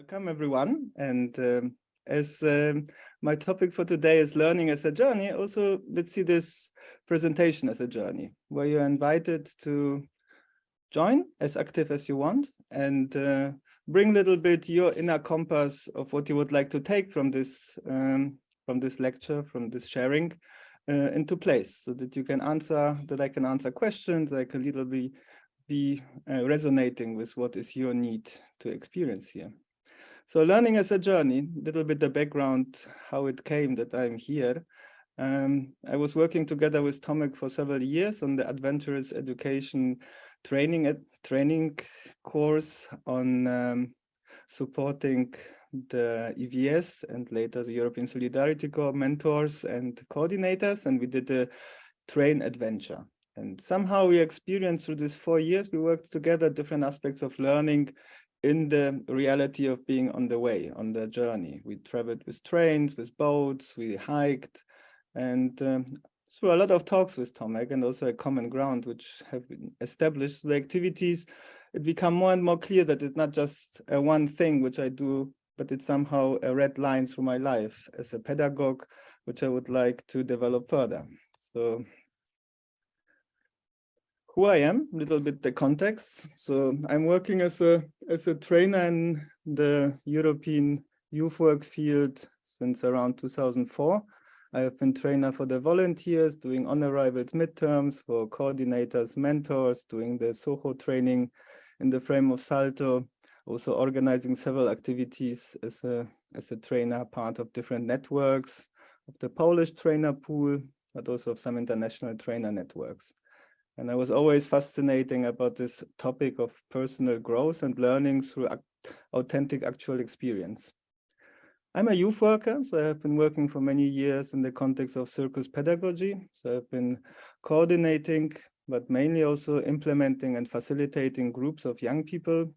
Welcome everyone. And um, as um, my topic for today is learning as a journey, also let's see this presentation as a journey where you're invited to join as active as you want and uh, bring a little bit your inner compass of what you would like to take from this um, from this lecture, from this sharing uh, into place so that you can answer, that I can answer questions, like a little bit be uh, resonating with what is your need to experience here. So learning as a journey, a little bit the background, how it came that I'm here. Um, I was working together with Tomek for several years on the adventurous education training at training course on um, supporting the EVS and later the European Solidarity Corps mentors and coordinators, and we did a train adventure. And somehow we experienced through these four years, we worked together different aspects of learning in the reality of being on the way, on the journey. We traveled with trains, with boats, we hiked, and um, through a lot of talks with Tomek and also a common ground which have been established, the activities, it become more and more clear that it's not just a one thing which I do, but it's somehow a red line through my life as a pedagogue, which I would like to develop further. So who I am, a little bit the context. So I'm working as a as a trainer in the European youth work field since around 2004. I have been trainer for the volunteers, doing on-arrivals midterms for coordinators, mentors, doing the SOHO training in the frame of Salto, also organizing several activities as a, as a trainer, part of different networks, of the Polish trainer pool, but also of some international trainer networks. And I was always fascinating about this topic of personal growth and learning through authentic actual experience. I'm a youth worker, so I have been working for many years in the context of circus pedagogy. So I've been coordinating, but mainly also implementing and facilitating groups of young people,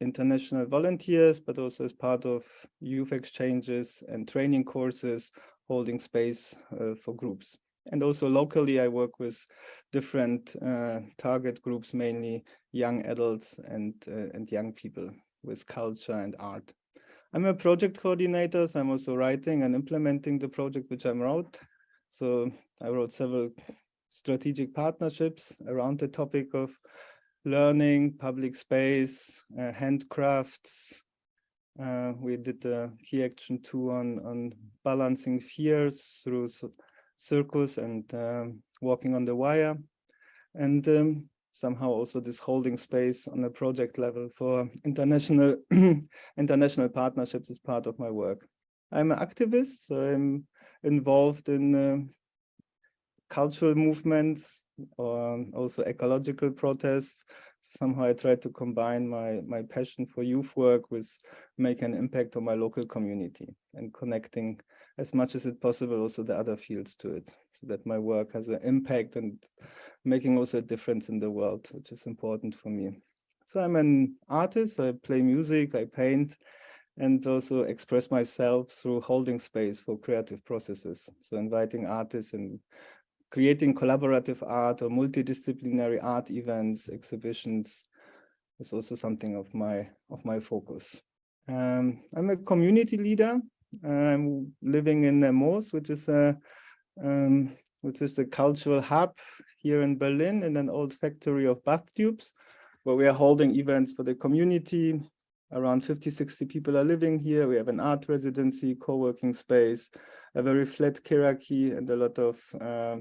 international volunteers, but also as part of youth exchanges and training courses, holding space uh, for groups. And also locally, I work with different uh, target groups, mainly young adults and, uh, and young people with culture and art. I'm a project coordinator, so I'm also writing and implementing the project which I wrote. So I wrote several strategic partnerships around the topic of learning, public space, uh, handcrafts. Uh, we did a key action two on, on balancing fears through circus and um, walking on the wire. And um, somehow also this holding space on a project level for international international partnerships is part of my work. I'm an activist, so I'm involved in uh, cultural movements or also ecological protests. Somehow I try to combine my, my passion for youth work with making an impact on my local community and connecting as much as it possible also the other fields to it so that my work has an impact and making also a difference in the world which is important for me. So i'm an artist i play music i paint and also express myself through holding space for creative processes. So inviting artists and creating collaborative art or multidisciplinary art events exhibitions is also something of my of my focus. Um, i'm a community leader I'm living in Nemours, which is a um, which is the cultural hub here in Berlin in an old factory of bath tubes, where we are holding events for the community. Around 50, 60 people are living here. We have an art residency, co-working space, a very flat hierarchy, and a lot of uh,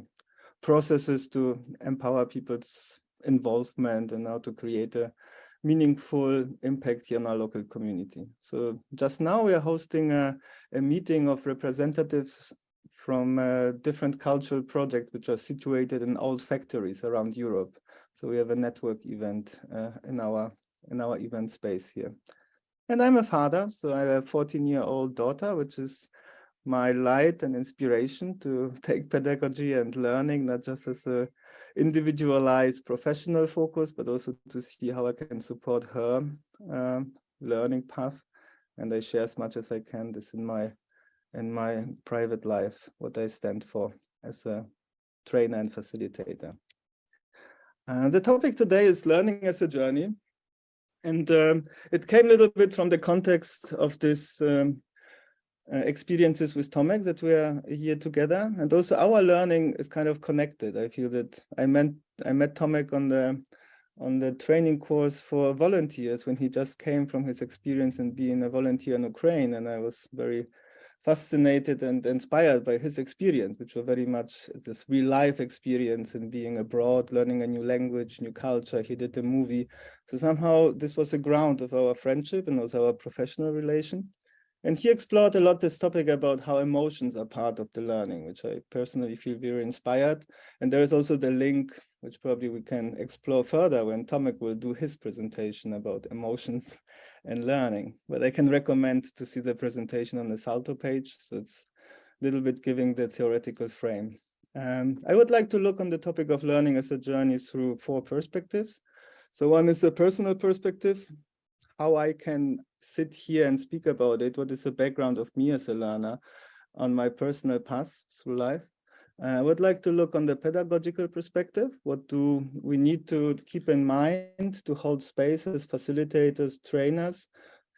processes to empower people's involvement and how to create a meaningful impact here in our local community. So just now we are hosting a, a meeting of representatives from different cultural projects which are situated in old factories around Europe. So we have a network event uh, in our in our event space here. And I'm a father, so I have a 14 year old daughter, which is my light and inspiration to take pedagogy and learning, not just as a individualized professional focus, but also to see how I can support her um, learning path. And I share as much as I can this in my in my private life, what I stand for as a trainer and facilitator. Uh, the topic today is learning as a journey. And um, it came a little bit from the context of this um, uh, Uh, experiences with Tomek that we are here together. And also our learning is kind of connected. I feel that I met, I met Tomek on the on the training course for volunteers when he just came from his experience in being a volunteer in Ukraine. And I was very fascinated and inspired by his experience, which was very much this real life experience in being abroad, learning a new language, new culture. He did a movie. So somehow this was the ground of our friendship and also our professional relation. And he explored a lot this topic about how emotions are part of the learning, which I personally feel very inspired. And there is also the link, which probably we can explore further when Tomek will do his presentation about emotions and learning. But I can recommend to see the presentation on the Salto page. So it's a little bit giving the theoretical frame. Um, I would like to look on the topic of learning as a journey through four perspectives. So one is the personal perspective, how I can sit here and speak about it, what is the background of me as a learner on my personal path through life. Uh, I would like to look on the pedagogical perspective. What do we need to keep in mind to hold spaces, facilitators, trainers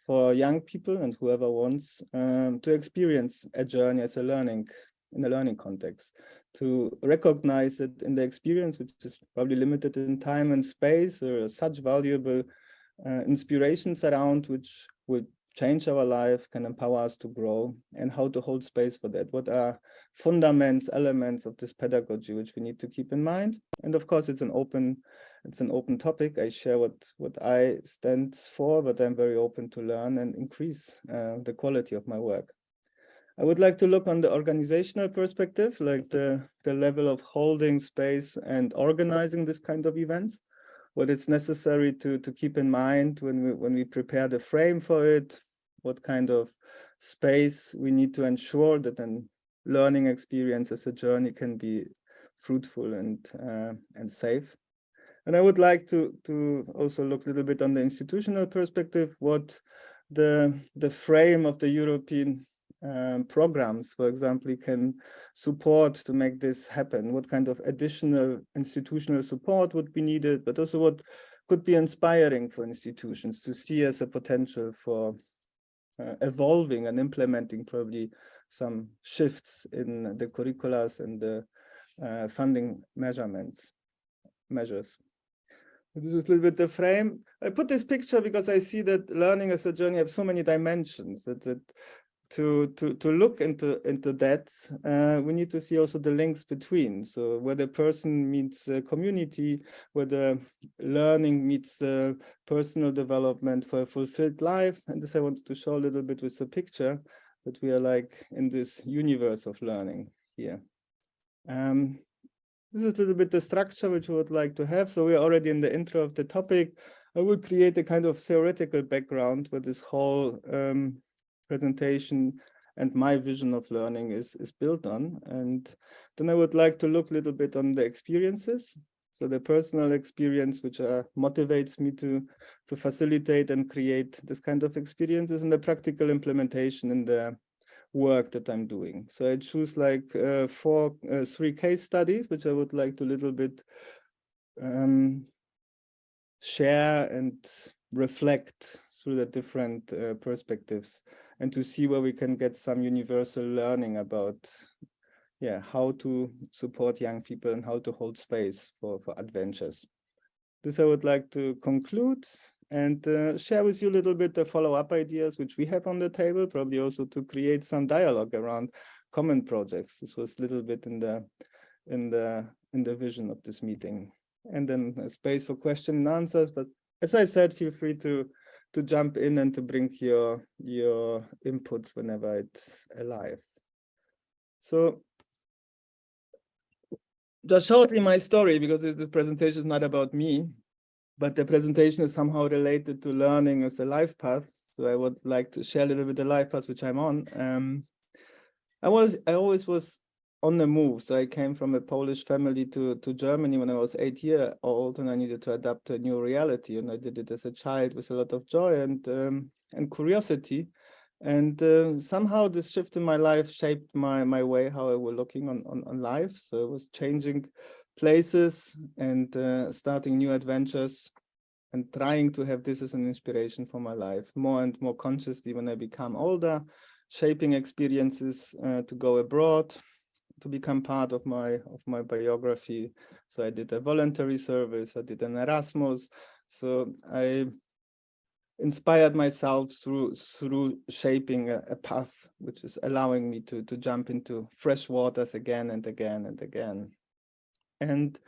for young people and whoever wants um, to experience a journey as a learning in a learning context, to recognize it in the experience, which is probably limited in time and space, there are such valuable uh, inspirations around which would change our life, can empower us to grow, and how to hold space for that. What are fundaments, elements of this pedagogy which we need to keep in mind? And of course, it's an open, it's an open topic. I share what what I stand for, but I'm very open to learn and increase uh, the quality of my work. I would like to look on the organizational perspective, like the, the level of holding space and organizing this kind of events what it's necessary to to keep in mind when we when we prepare the frame for it what kind of space we need to ensure that an learning experience as a journey can be fruitful and uh, and safe. And i would like to to also look a little bit on the institutional perspective what the the frame of the european um, programs, for example, you can support to make this happen? What kind of additional institutional support would be needed, but also what could be inspiring for institutions to see as a potential for uh, evolving and implementing probably some shifts in the curriculums and the uh, funding measurements, measures. This is a little bit the frame. I put this picture because I see that learning as a journey has so many dimensions that, that to to to look into into that uh, we need to see also the links between. So where the person meets the community where the learning meets the personal development for a fulfilled life. And this i wanted to show a little bit with the picture that we are like in this universe of learning here. Um, this is a little bit the structure which we would like to have. So we're already in the intro of the topic. I will create a kind of theoretical background where this whole um, presentation and my vision of learning is, is built on. And then I would like to look a little bit on the experiences. So the personal experience, which uh, motivates me to, to facilitate and create this kind of experiences and the practical implementation in the work that I'm doing. So I choose like uh, four, uh, three case studies, which I would like to a little bit um, share and reflect through the different uh, perspectives and to see where we can get some universal learning about yeah how to support young people and how to hold space for for adventures. This i would like to conclude and uh, share with you a little bit the follow-up ideas which we have on the table probably also to create some dialogue around common projects. This was a little bit in the in the in the vision of this meeting. And then a space for question and answers but as i said feel free to to jump in and to bring your your inputs whenever it's alive. So just shortly my story, because the presentation is not about me, but the presentation is somehow related to learning as a life path. So I would like to share a little bit the life path which I'm on. Um, I was I always was on the move. So I came from a Polish family to, to Germany when I was eight year old and I needed to adapt to a new reality. And I did it as a child with a lot of joy and, um, and curiosity. And uh, somehow this shift in my life shaped my, my way, how I was looking on, on, on life. So it was changing places and uh, starting new adventures and trying to have this as an inspiration for my life more and more consciously when I become older, shaping experiences uh, to go abroad, to become part of my of my biography. So I did a voluntary service, I did an Erasmus. So I inspired myself through through shaping a, a, path which is allowing me to to jump into fresh waters again and again and again and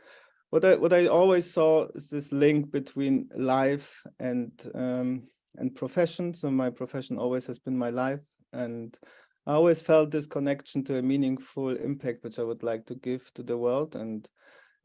what i what i always saw is this link between life and um and profession so my profession always has been my life and i always felt this connection to a meaningful impact which i would like to give to the world and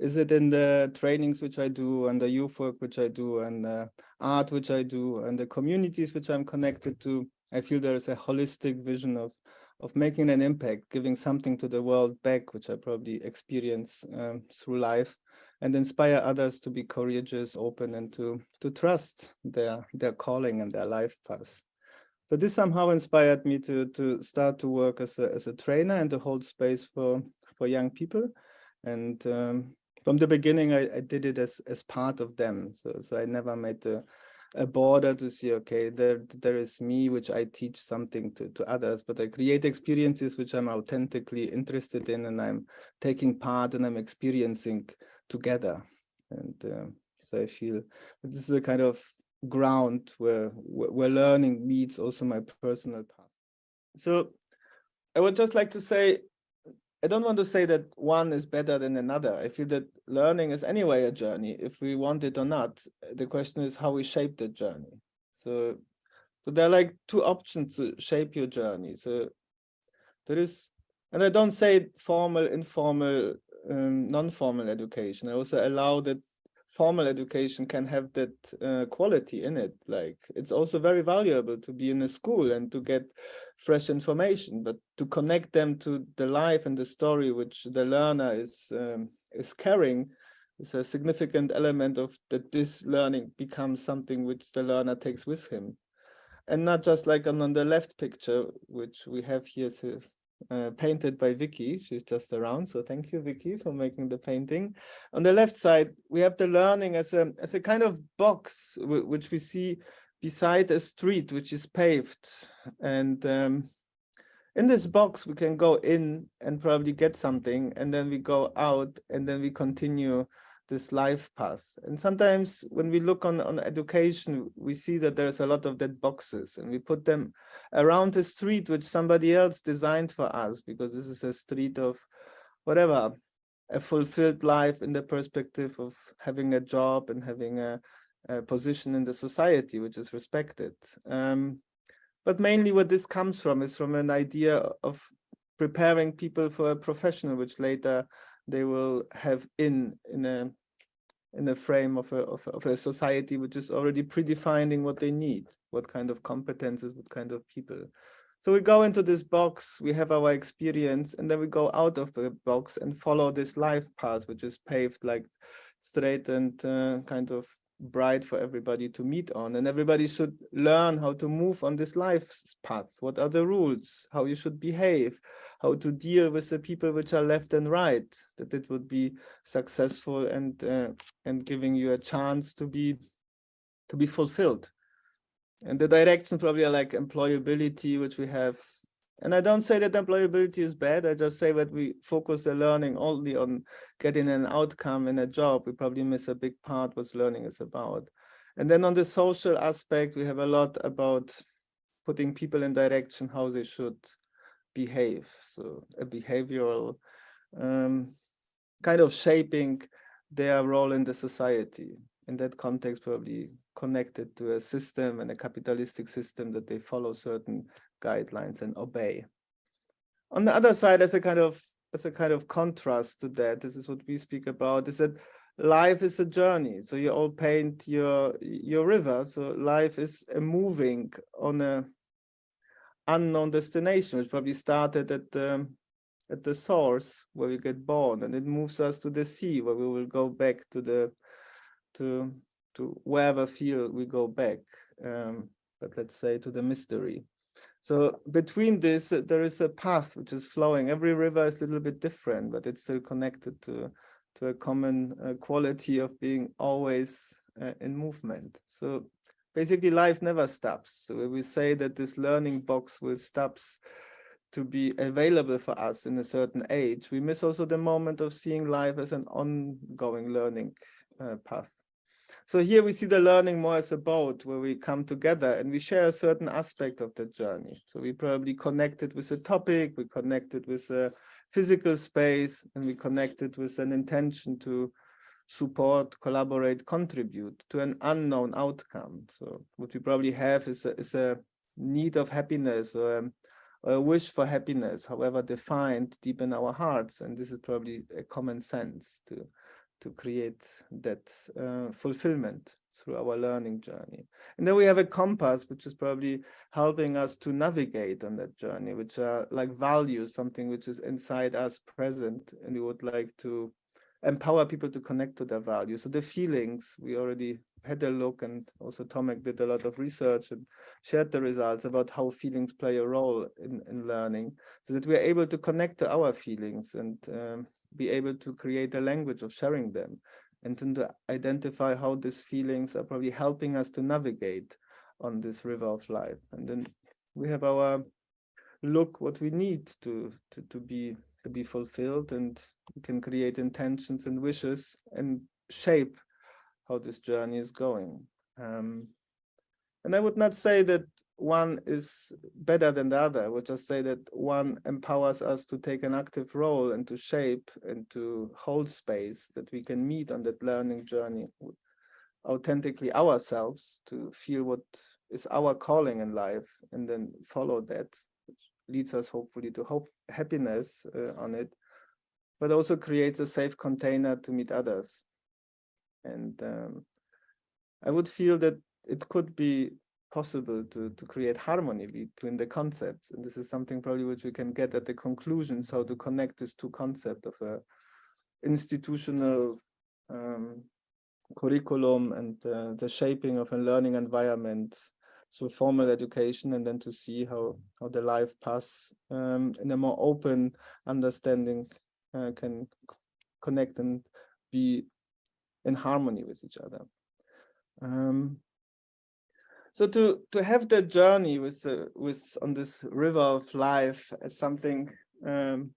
is it in the trainings which I do and the youth work which I do and the art which I do and the communities which I'm connected to? I feel there is a holistic vision of of making an impact, giving something to the world back, which I probably experience um, through life, and inspire others to be courageous, open, and to to trust their their calling and their life path. So this somehow inspired me to to start to work as a as a trainer and to hold space for for young people, and um, from the beginning, I, I, did it as as part of them. So so I never made a, a border to see, okay, there there is me, which I teach something to, to others, but I create experiences which I'm authentically interested in and I'm taking part and I'm experiencing together. And uh, so I feel this is a kind of ground where, where learning meets also my personal path. So I would just like to say I don't want to say that one is better than another. I feel that learning is anyway a journey, if we want it or not. The question is how we shape the journey. So, so there are like two options to shape your journey. So there is, and I don't say formal, informal, um, non-formal education. I also allow that formal education can have that uh, quality in it. Like it's also very valuable to be in a school and to get fresh information, but to connect them to the life and the story which the learner is um, is carrying is a significant element of that this learning becomes something which the learner takes with him. And not just like on, on the left picture, which we have here, so uh, painted by Vicky. She's just around. So thank you, Vicky, for making the painting. On the left side, we have the learning as a, as a kind of box, which we see beside a street, which is paved. And um, in this box, we can go in and probably get something, and then we go out, and then we continue this life path. And sometimes when we look on, on education, we see that there's a lot of dead boxes and we put them around a street which somebody else designed for us because this is a street of whatever, a fulfilled life in the perspective of having a job and having a, a position in the society which is respected. Um, but mainly what this comes from is from an idea of preparing people for a professional which later they will have in in a in the frame of a, of, of a society which is already predefining what they need, what kind of competences, what kind of people. So we go into this box, we have our experience, and then we go out of the box and follow this life path, which is paved like straight and uh, kind of bright for everybody to meet on. And everybody should learn how to move on this life's path. What are the rules, how you should behave, how to deal with the people which are left and right, that it would be successful and uh, and giving you a chance to be to be fulfilled. And the direction probably are like employability, which we have. And I don't say that employability is bad. I just say that we focus the learning only on getting an outcome in a job. We probably miss a big part what learning is about. And then on the social aspect, we have a lot about putting people in direction how they should behave. So a behavioral um, kind of shaping their role in the society. In that context, probably connected to a system and a capitalistic system that they follow certain guidelines and obey. On the other side, as a kind of as a kind of contrast to that, this is what we speak about, is that life is a journey. So you all paint your your river. So life is moving on a unknown destination, which probably started at the at the source where we get born, and it moves us to the sea, where we will go back to the to to wherever field we go back. Um, but let's say to the mystery. So between this, uh, there is a path which is flowing. Every river is a little bit different, but it's still connected to to a common uh, quality of being always uh, in movement. So basically life never stops. So we say that this learning box will stops to be available for us in a certain age, we miss also the moment of seeing life as an ongoing learning uh, path. So here we see the learning more as a boat where we come together and we share a certain aspect of the journey. So we probably connected with a topic, we connected with a physical space, and we connected with an intention to support, collaborate, contribute to an unknown outcome. So what we probably have is a, is a need of happiness or a, a wish for happiness, however defined deep in our hearts. And this is probably a common sense to, to create that uh, fulfillment through our learning journey. And then we have a compass, which is probably helping us to navigate on that journey, which are like values, something which is inside us present, and we would like to empower people to connect to their values. So the feelings, we already had a look and also Tomek did a lot of research and shared the results about how feelings play a role in, in learning so that we're able to connect to our feelings and um, be able to create a language of sharing them and to identify how these feelings are probably helping us to navigate on this river of life. And then we have our look what we need to, to, to be to be fulfilled and we can create intentions and wishes and shape how this journey is going. Um, and I would not say that one is better than the other. I would just say that one empowers us to take an active role and to shape and to hold space that we can meet on that learning journey authentically ourselves to feel what is our calling in life and then follow that which leads us hopefully to hope happiness uh, on it, but also creates a safe container to meet others. And um, I would feel that it could be possible to, to create harmony between the concepts. And this is something probably which we can get at the conclusion, so to connect these two concepts of a institutional um, curriculum and uh, the shaping of a learning environment so formal education and then to see how how the life path um, in a more open understanding uh, can connect and be in harmony with each other um, so to to have that journey with uh, with on this river of life as something um,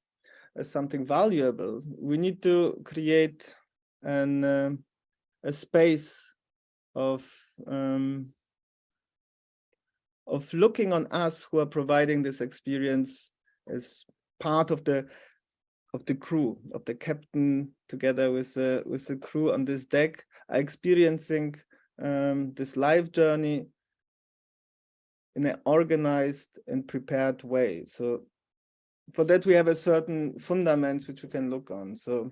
as something valuable we need to create an uh, a space of um, of looking on us who are providing this experience as part of the of the crew of the captain together with the with the crew on this deck are experiencing um, this life journey in an organized and prepared way so for that we have a certain fundaments which we can look on so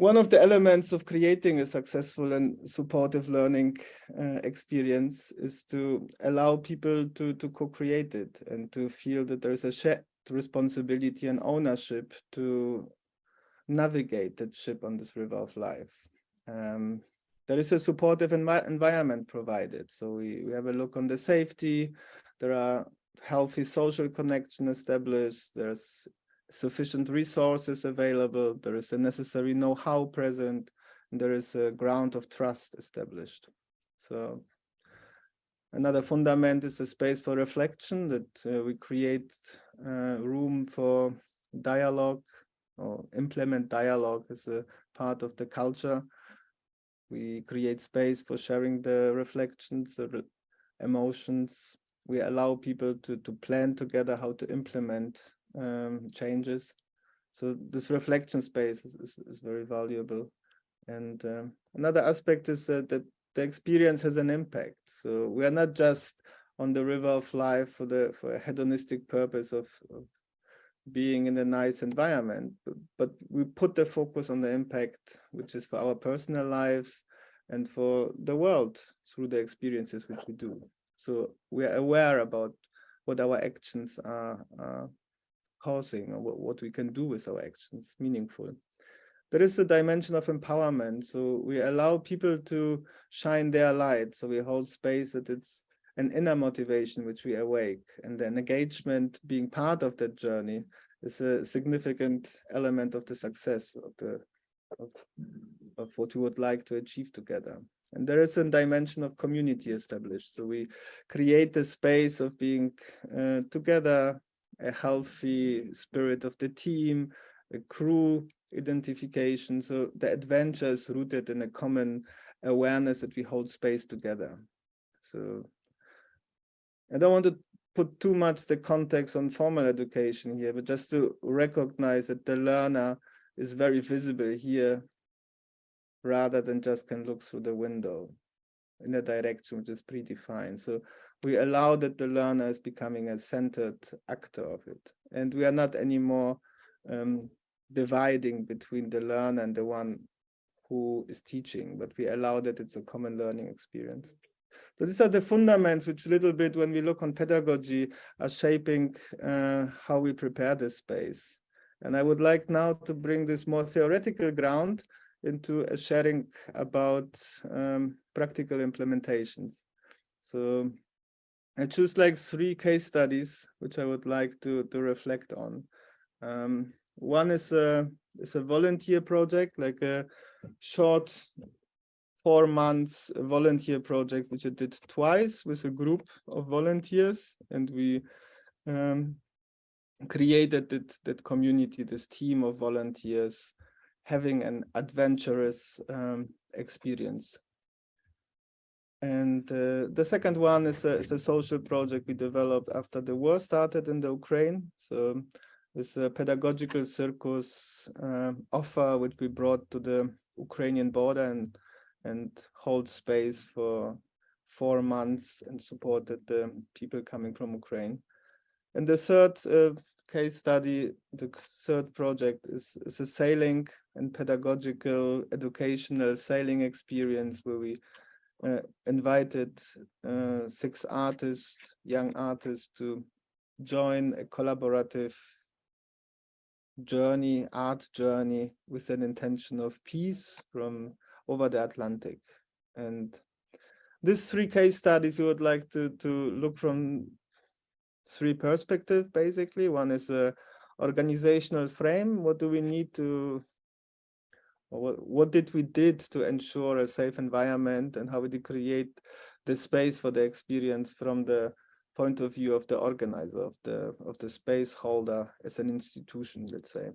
one of the elements of creating a successful and supportive learning uh, experience is to allow people to, to co-create it and to feel that there is a shared responsibility and ownership to navigate that ship on this river of life. Um, there is a supportive envi environment provided. So we, we have a look on the safety, there are healthy social connection established, there's sufficient resources available, there is a necessary know-how present, there is a ground of trust established. So another fundament is a space for reflection that uh, we create uh, room for dialogue or implement dialogue as a part of the culture. We create space for sharing the reflections, the emotions. We allow people to, to plan together how to implement um, changes. So this reflection space is, is, is very valuable. And um, another aspect is uh, that the experience has an impact. So we are not just on the river of life for the for a hedonistic purpose of, of being in a nice environment, but, we put the focus on the impact, which is for our personal lives and for the world through the experiences which we do. So we are aware about what our actions are, are causing or what, what we can do with our actions meaningful. There is a dimension of empowerment. So we allow people to shine their light. So we hold space that it's an inner motivation which we awake and then engagement being part of that journey is a significant element of the success of the of, of what we would like to achieve together. And there is a dimension of community established. So we create a space of being uh, together, a healthy spirit of the team, a crew identification. So the adventure is rooted in a common awareness that we hold space together. So I don't want to put too much the context on formal education here, but just to recognize that the learner is very visible here rather than just can look through the window in a direction which is predefined. So we allow that the learner is becoming a centered actor of it. And we are not anymore um, dividing between the learner and the one who is teaching, but we allow that it's a common learning experience. So these are the fundamentals which a little bit when we look on pedagogy are shaping uh, how we prepare this space. And I would like now to bring this more theoretical ground into a sharing about um, practical implementations. So I choose like three case studies, which I would like to, to reflect on. Um, one is a, is a volunteer project, like a short four months volunteer project, which I did twice with a group of volunteers. And we um, created that, that community, this team of volunteers having an adventurous um, experience. And uh, the second one is a, is a, social project we developed after the war started in the Ukraine. So it's a pedagogical circus uh, offer which we brought to the Ukrainian border and and hold space for four months and supported the people coming from Ukraine. And the third uh, case study, the third project is, is a sailing and pedagogical educational sailing experience where we uh, invited uh, six artists, young artists to join a collaborative journey, art journey with an intention of peace from over the Atlantic. And these three case studies, we would like to, to look from three perspectives, basically. One is a organizational frame. What do we need to, what, what did we did to ensure a safe environment and how we did create the space for the experience from the point of view of the organizer of the of the space holder as an institution, let's say.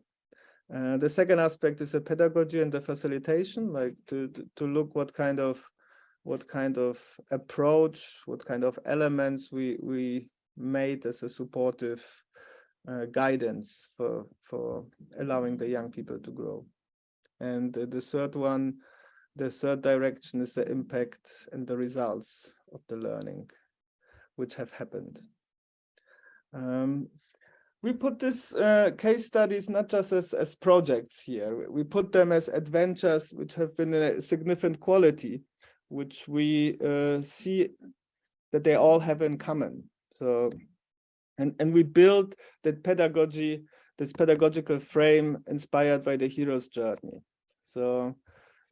Uh, the second aspect is the pedagogy and the facilitation, like to, to, look what kind of what kind of approach, what kind of elements we we made as a supportive uh, guidance for for allowing the young people to grow. And the third one, the third direction is the impact and the results of the learning, which have happened. Um, we put these uh, case studies not just as, as projects here, we put them as adventures which have been a significant quality, which we uh, see that they all have in common. So, and, and we build that pedagogy, this pedagogical frame inspired by the hero's journey. So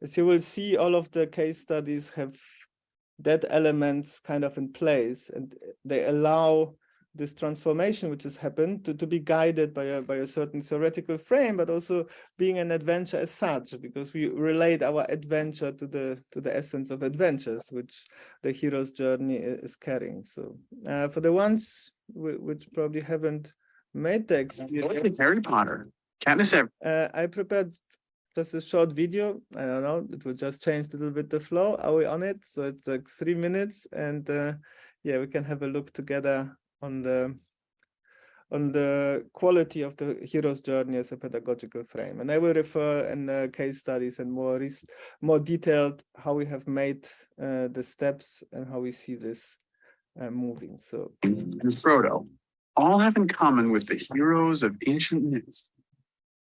as you will see, all of the case studies have that elements kind of in place and they allow this transformation which has happened to, to be guided by a, by a certain theoretical frame, but also being an adventure as such, because we relate our adventure to the to the essence of adventures, which the hero's journey is carrying. So uh, for the ones which probably haven't made the experience. Harry Potter. Everdeen. Uh, I prepared just a short video. I don't know, it will just change a little bit the flow. Are we on it? So it's like three minutes and uh, yeah, we can have a look together on the on the quality of the hero's journey as a pedagogical frame. And I will refer in case studies and more more detailed how we have made uh, the steps and how we see this uh, moving. So and Frodo all have in common with the heroes of ancient myths.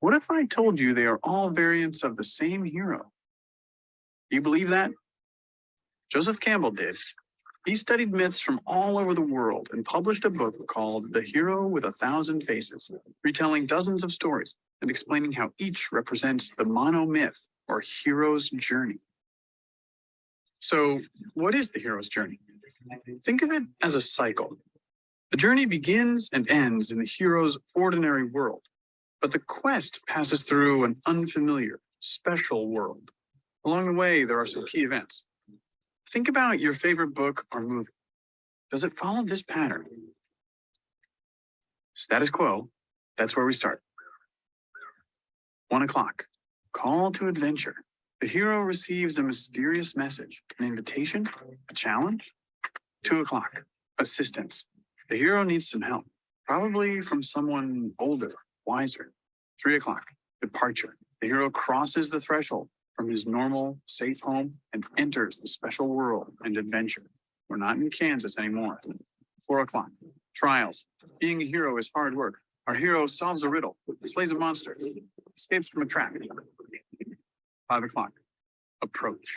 What if I told you they are all variants of the same hero? Do you believe that? Joseph Campbell did, he studied myths from all over the world and published a book called The Hero with a Thousand Faces, retelling dozens of stories and explaining how each represents the monomyth or hero's journey. So what is the hero's journey? Think of it as a cycle. The journey begins and ends in the hero's ordinary world, but the quest passes through an unfamiliar, special world. Along the way, there are some key events. Think about your favorite book or movie. Does it follow this pattern? Status quo, that's where we start. One o'clock, call to adventure. The hero receives a mysterious message, an invitation, a challenge. Two o'clock, assistance. The hero needs some help, probably from someone older, wiser. Three o'clock, departure. The hero crosses the threshold from his normal, safe home and enters the special world and adventure. We're not in Kansas anymore. Four o'clock, trials. Being a hero is hard work. Our hero solves a riddle, slays a monster, escapes from a trap. Five o'clock, approach.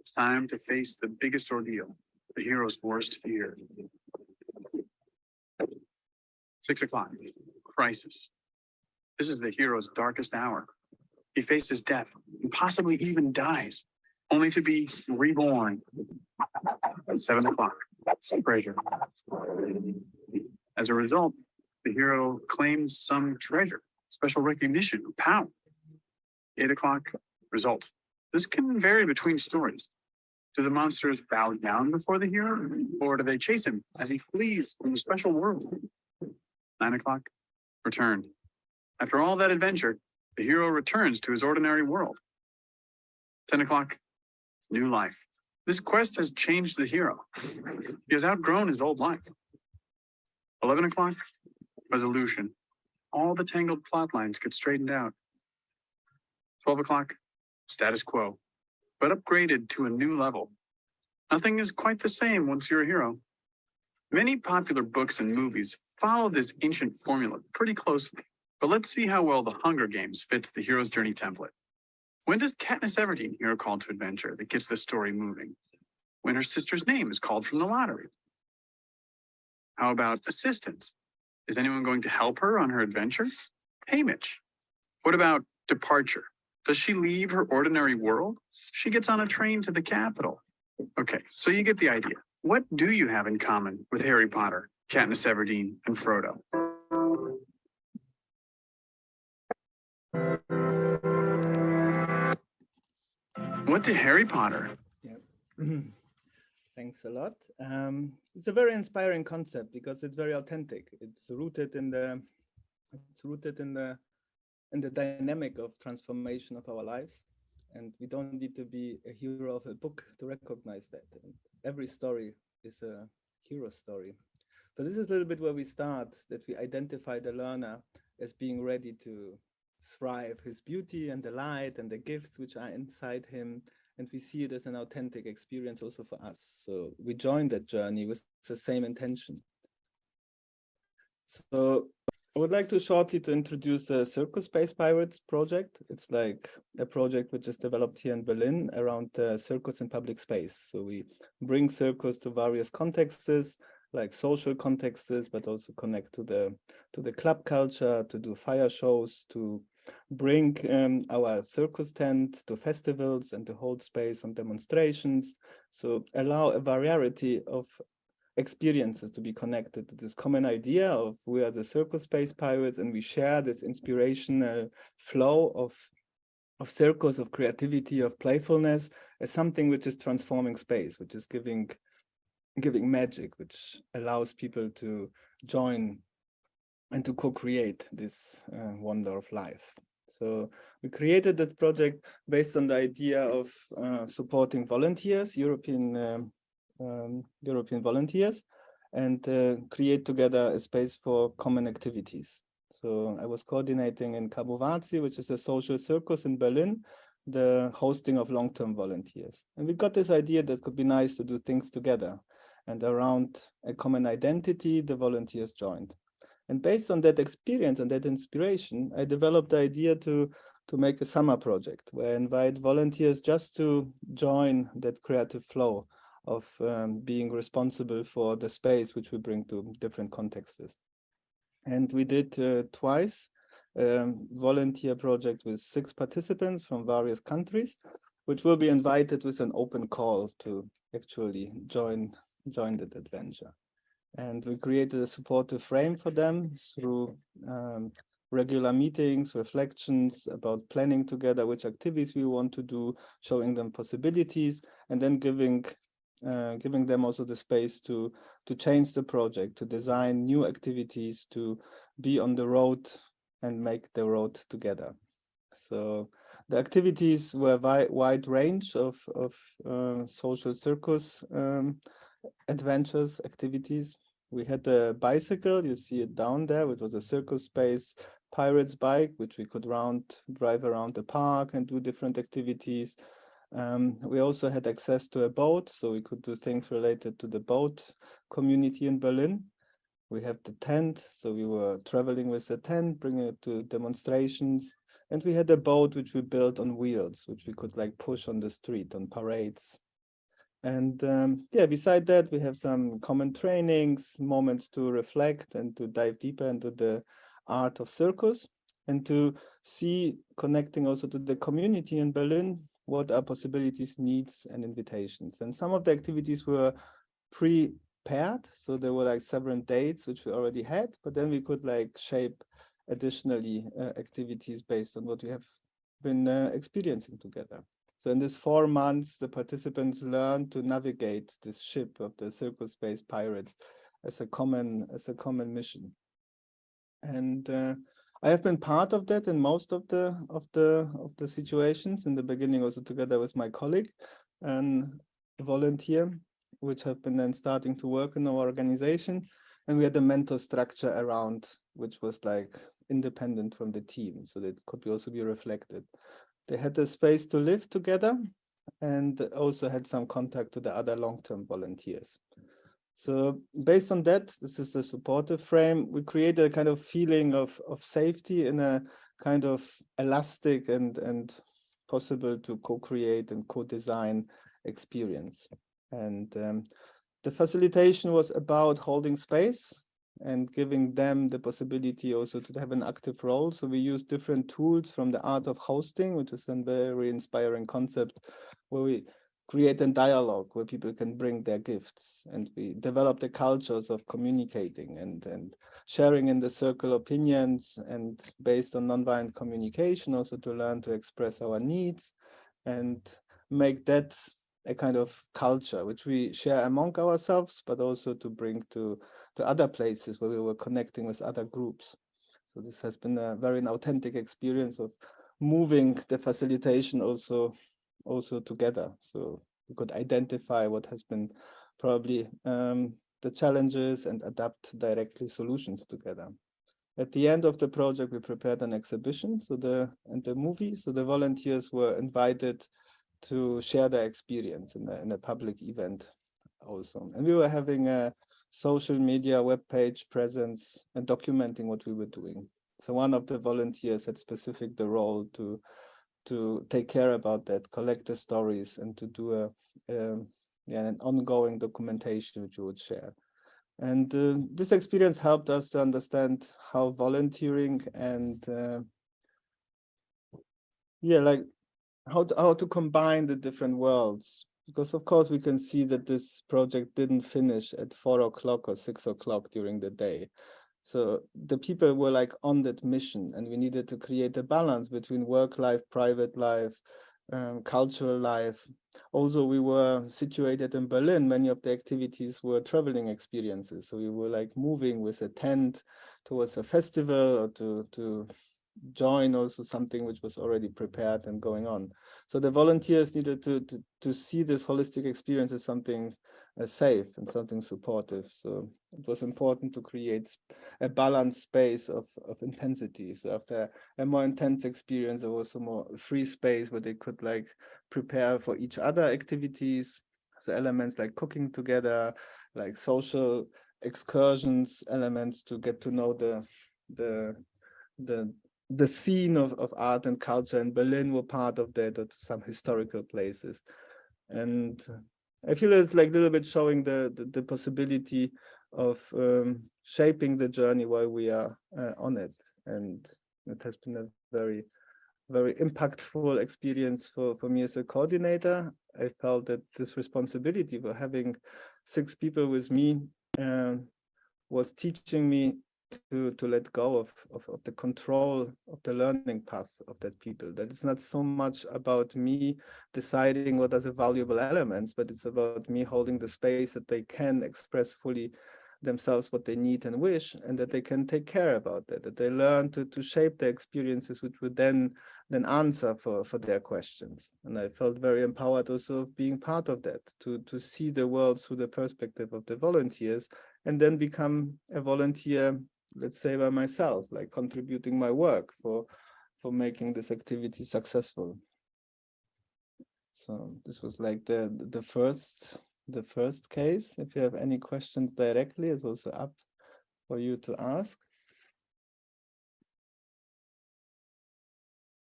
It's time to face the biggest ordeal, the hero's worst fear. Six o'clock, crisis. This is the hero's darkest hour. He faces death possibly even dies, only to be reborn. at Seven o'clock, treasure. As a result, the hero claims some treasure, special recognition, power. Eight o'clock, result. This can vary between stories. Do the monsters bow down before the hero, or do they chase him as he flees from the special world? Nine o'clock, return. After all that adventure, the hero returns to his ordinary world. 10 o'clock, new life. This quest has changed the hero. He has outgrown his old life. 11 o'clock, resolution. All the tangled plot lines get straightened out. 12 o'clock, status quo, but upgraded to a new level. Nothing is quite the same once you're a hero. Many popular books and movies follow this ancient formula pretty closely. But let's see how well The Hunger Games fits the hero's journey template. When does Katniss Everdeen hear a call to adventure that gets the story moving? When her sister's name is called from the lottery. How about assistance? Is anyone going to help her on her adventure? Haymitch. What about departure? Does she leave her ordinary world? She gets on a train to the capital. Okay, so you get the idea. What do you have in common with Harry Potter, Katniss Everdeen, and Frodo? What to Harry Potter? Yeah. Thanks a lot. Um, it's a very inspiring concept because it's very authentic. It's rooted in the it's rooted in the in the dynamic of transformation of our lives. And we don't need to be a hero of a book to recognize that. And every story is a hero story. So this is a little bit where we start, that we identify the learner as being ready to thrive, his beauty and the light and the gifts which are inside him. And we see it as an authentic experience also for us. So we join that journey with the same intention. So I would like to shortly to introduce the Circus Space Pirates project. It's like a project which is developed here in Berlin around uh, circus in public space. So we bring circus to various contexts, like social contexts, but also connect to the to the club culture, to do fire shows, to bring um, our circus tent to festivals and to hold space on demonstrations. So allow a variety of experiences to be connected to this common idea of we are the circus space pirates and we share this inspirational flow of of circus, of creativity, of playfulness as something which is transforming space, which is giving giving magic, which allows people to join and to co-create this uh, wonder of life. So we created that project based on the idea of uh, supporting volunteers, European um, um, European volunteers, and uh, create together a space for common activities. So I was coordinating in Cabuwazi, which is a social circus in Berlin, the hosting of long-term volunteers. And we got this idea that could be nice to do things together. And around a common identity, the volunteers joined. And based on that experience and that inspiration, I developed the idea to, to make a summer project where I invite volunteers just to join that creative flow of um, being responsible for the space which we bring to different contexts. And we did uh, twice um, volunteer project with six participants from various countries, which will be invited with an open call to actually join, join that adventure. And we created a supportive frame for them through um, regular meetings, reflections about planning together, which activities we want to do, showing them possibilities, and then giving uh, giving them also the space to to change the project, to design new activities, to be on the road and make the road together. So the activities were wide range of, of uh, social circus um, adventures, activities. We had a bicycle, you see it down there, which was a circus space pirate's bike, which we could round drive around the park and do different activities. Um, we also had access to a boat, so we could do things related to the boat community in Berlin. We have the tent, so we were traveling with the tent, bringing it to demonstrations. And we had a boat which we built on wheels, which we could like push on the street on parades. And um, yeah, beside that, we have some common trainings, moments to reflect and to dive deeper into the art of circus and to see connecting also to the community in Berlin, what are possibilities, needs, and invitations. And some of the activities were prepared, so there were like several dates which we already had, but then we could like shape additionally uh, activities based on what we have been uh, experiencing together. So in this four months, the participants learned to navigate this ship of the circus space pirates as a common as a common mission. And uh, I have been part of that in most of the of the of the situations. In the beginning also together with my colleague and volunteer which have been then starting to work in our organization. And we had a mentor structure around which was like independent from the team so that could be also be reflected they had a space to live together and also had some contact to the other long-term volunteers so based on that, this is the supportive frame. We created a kind of feeling of, of safety in a kind of elastic and, and possible to co-create and co-design experience. And um, the facilitation was about holding space and giving them the possibility also to have an active role. So we use different tools from the art of hosting, which is a very inspiring concept where we create a dialogue where people can bring their gifts and we develop the cultures of communicating and, and sharing in the circle opinions and based on nonviolent communication also to learn to express our needs and make that a kind of culture which we share among ourselves but also to bring to to other places where we were connecting with other groups so this has been a very authentic experience of moving the facilitation also also together. So we could identify what has been probably um, the challenges and adapt directly solutions together. At the end of the project, we prepared an exhibition so the and the movie. So the volunteers were invited to share their experience in a, in public event also. And we were having a social media web page presence and documenting what we were doing. So one of the volunteers had specific the role to to take care about that, collect the stories, and to do a, a yeah, an ongoing documentation which you would share. And uh, this experience helped us to understand how volunteering and uh, yeah, like how to, how to combine the different worlds. Because of course we can see that this project didn't finish at four o'clock or six o'clock during the day. So the people were like on that mission and we needed to create a balance between work life, private life, um, cultural life. Also, we were situated in Berlin. Many of the activities were traveling experiences. So we were like moving with a tent towards a festival or to, to join also something which was already prepared and going on. So the volunteers needed to, to, to see this holistic experience as something uh, safe and something supportive. So it was important to create a balanced space of, of intensity. So after a more intense experience, there was a more free space where they could like prepare for each other activities. So elements like cooking together, like social excursions, elements to get to know the the the the scene of, of art and culture in Berlin were part of that, or some historical places. And I feel it's like a little bit showing the, the, the possibility of um, shaping the journey while we are uh, on it. And it has been a very, very impactful experience for, for me as a coordinator. I felt that this responsibility for having six people with me uh, was teaching me to to let go of, of, of the control of the learning path of that people. That it's not so much about me deciding what are the valuable elements but it's about me holding the space that they can express fully themselves what they need and wish and that they can take care about that that they learn to to shape their experiences which would then then answer for for their questions. And i felt very empowered also of being part of that to to see the world through the perspective of the volunteers and then become a volunteer let's say by myself like contributing my work for for making this activity successful so this was like the the first the first case. If you have any questions directly, is also up for you to ask.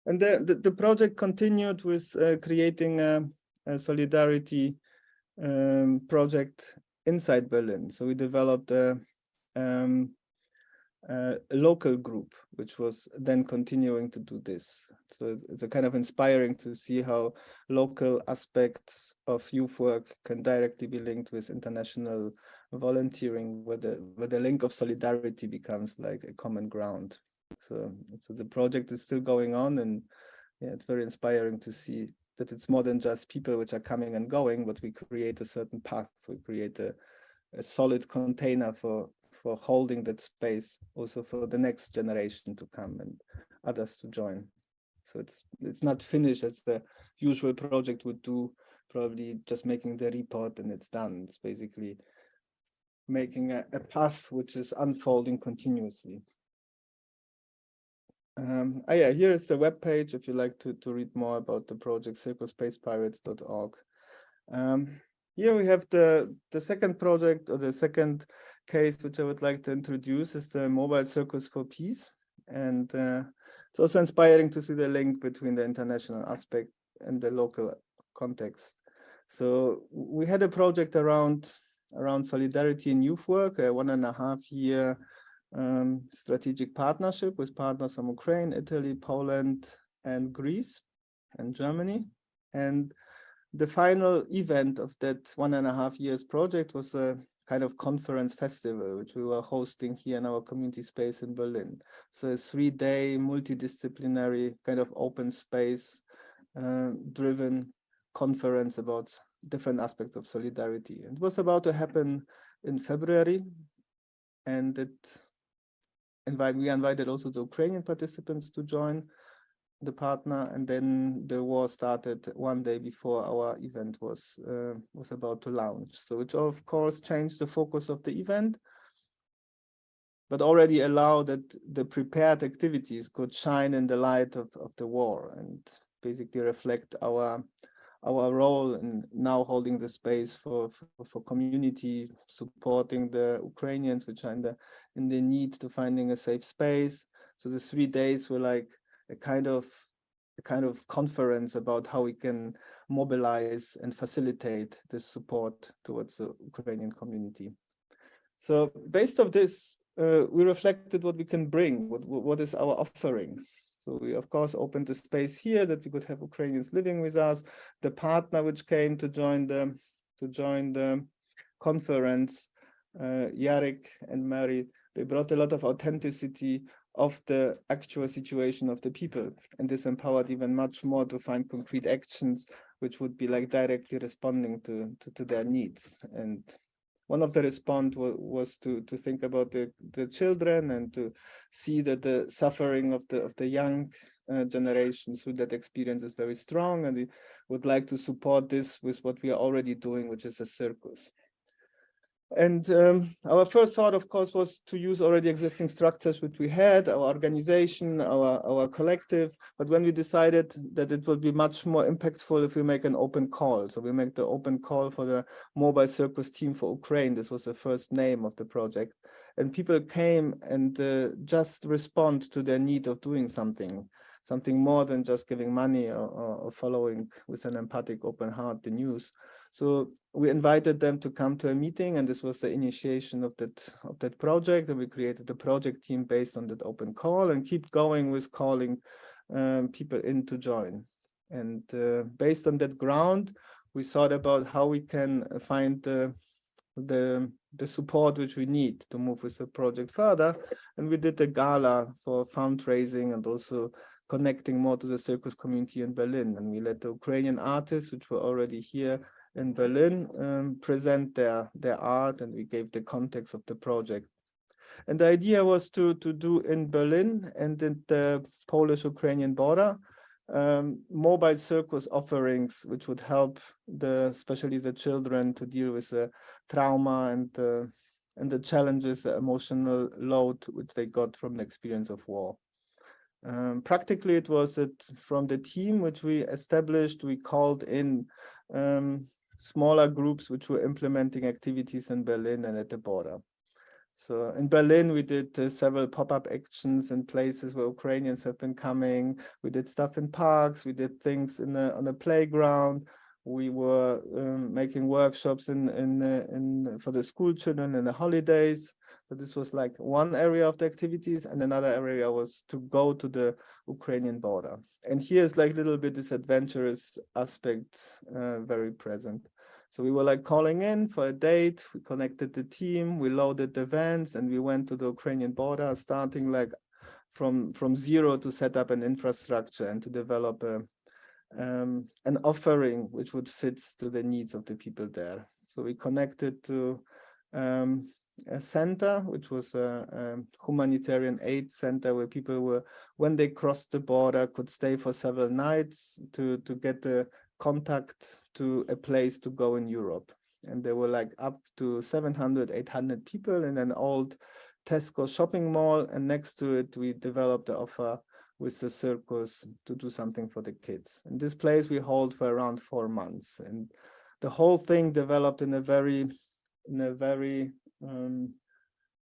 And the, the, the project continued with uh, creating a, a solidarity um, project inside Berlin. So we developed a, um, Uh, a local group, which was then continuing to do this. So it's a kind of inspiring to see how local aspects of youth work can directly be linked with international volunteering, where the, where the link of solidarity becomes like a common ground. So, so the project is still going on and yeah, it's very inspiring to see that it's more than just people which are coming and going, but we create a certain path, we create a, a solid container for for holding that space also for the next generation to come and others to join. So it's it's not finished as the usual project would do, probably just making the report and it's done. It's basically making a, a path which is unfolding continuously. Um, oh yeah, here is the web page if you like to, to read more about the project, circusspacepirates.org. Um, here we have the, the second project or the second case which I would like to introduce is the Mobile Circus for Peace. And uh, it's also inspiring to see the link between the international aspect and the local context. So we had a project around around solidarity in youth work, a one and a half year um, strategic partnership with partners from Ukraine, Italy, Poland, and Greece and Germany. And the final event of that one and a half years project was a kind of conference festival, which we were hosting here in our community space in Berlin. So a three-day multidisciplinary kind of open space uh, driven conference about different aspects of solidarity. It was about to happen in February, and it invite, we invited also the Ukrainian participants to join the partner and then the war started one day before our event was uh, was about to launch. So which of course changed the focus of the event but already allowed that the prepared activities could shine in the light of, of the war and basically reflect our our role in now holding the space for, for, for community supporting the Ukrainians which are in the in the need to finding a safe space. So the three days were like a kind of a kind of conference about how we can mobilize and facilitate this support towards the Ukrainian community. So based on this, uh, we reflected what we can bring, what, what is our offering. So we, of course, opened the space here that we could have Ukrainians living with us. The partner which came to join the to join the conference, uh, Yarek and Mary, they brought a lot of authenticity of the actual situation of the people. And this empowered even much more to find concrete actions, which would be like directly responding to, to, to their needs. And one of the response was, to, to think about the, the children and to see that the suffering of the, of the young uh, generations through that experience is very strong. And we would like to support this with what we are already doing, which is a circus. And um, our first thought, of course, was to use already existing structures which we had, our organization, our, our collective. But when we decided that it would be much more impactful if we make an open call. So we make the open call for the mobile circus team for Ukraine. This was the first name of the project. And people came and uh, just respond to their need of doing something, something more than just giving money or, or following with an empathic open heart the news. So we invited them to come to a meeting and this was the initiation of that of that project and we created a project team based on that open call and keep going with calling um, people in to join. And uh, based on that ground, we thought about how we can find the, the, the support which we need to move with the project further. And we did a gala for fundraising and also connecting more to the circus community in Berlin. And we let the Ukrainian artists, which were already here in Berlin, um, present their, their art and we gave the context of the project. And the idea was to, to do in Berlin and in the Polish-Ukrainian border, um, mobile circus offerings, which would help the, especially the children to deal with the trauma and, uh, and the challenges, the emotional load, which they got from the experience of war. Um, practically, it was it from the team which we established, we called in um, smaller groups which were implementing activities in Berlin and at the border. So in Berlin, we did uh, several pop-up actions in places where Ukrainians have been coming. We did stuff in parks. We did things in the, on the playground. We were um, making workshops in in uh, in for the school children in the holidays. So this was like one area of the activities, and another area was to go to the Ukrainian border. And here's like a little bit this adventurous aspect uh, very present. So we were like calling in for a date, we connected the team, we loaded the vans and we went to the Ukrainian border, starting like from, from zero to set up an infrastructure and to develop a, um, an offering which would fit to the needs of the people there. So we connected to um, a center, which was a, a, humanitarian aid center where people were, when they crossed the border, could stay for several nights to, to get the contact to a place to go in Europe. And there were like up to 700, 800 people in an old Tesco shopping mall. And next to it, we developed the offer with the circus to do something for the kids. And this place we hold for around four months. And the whole thing developed in a very, in a very um,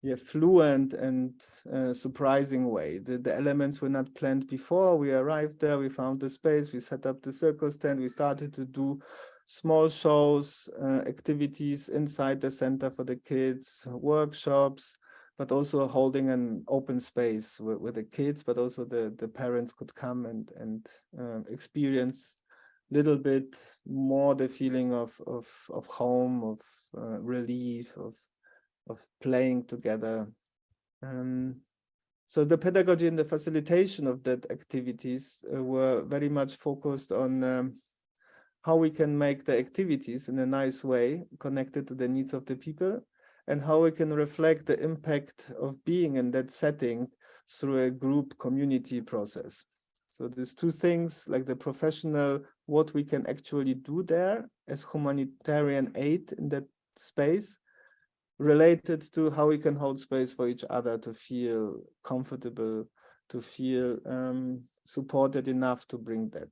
yeah, fluent and uh, surprising way. The, the elements were not planned before. We arrived there, we found the space, we set up the circus tent, we started to do small shows, uh, activities inside the center for the kids, workshops, but also holding an open space where, where the kids, but also the, the parents could come and, and uh, experience little bit more the feeling of, of, of home, of uh, relief, of of playing together. Um, so the pedagogy and the facilitation of that activities uh, were very much focused on um, how we can make the activities in a nice way connected to the needs of the people and how we can reflect the impact of being in that setting through a group community process. So there's two things like the professional, what we can actually do there as humanitarian aid in that space, related to how we can hold space for each other to feel comfortable, to feel um, supported enough to bring that.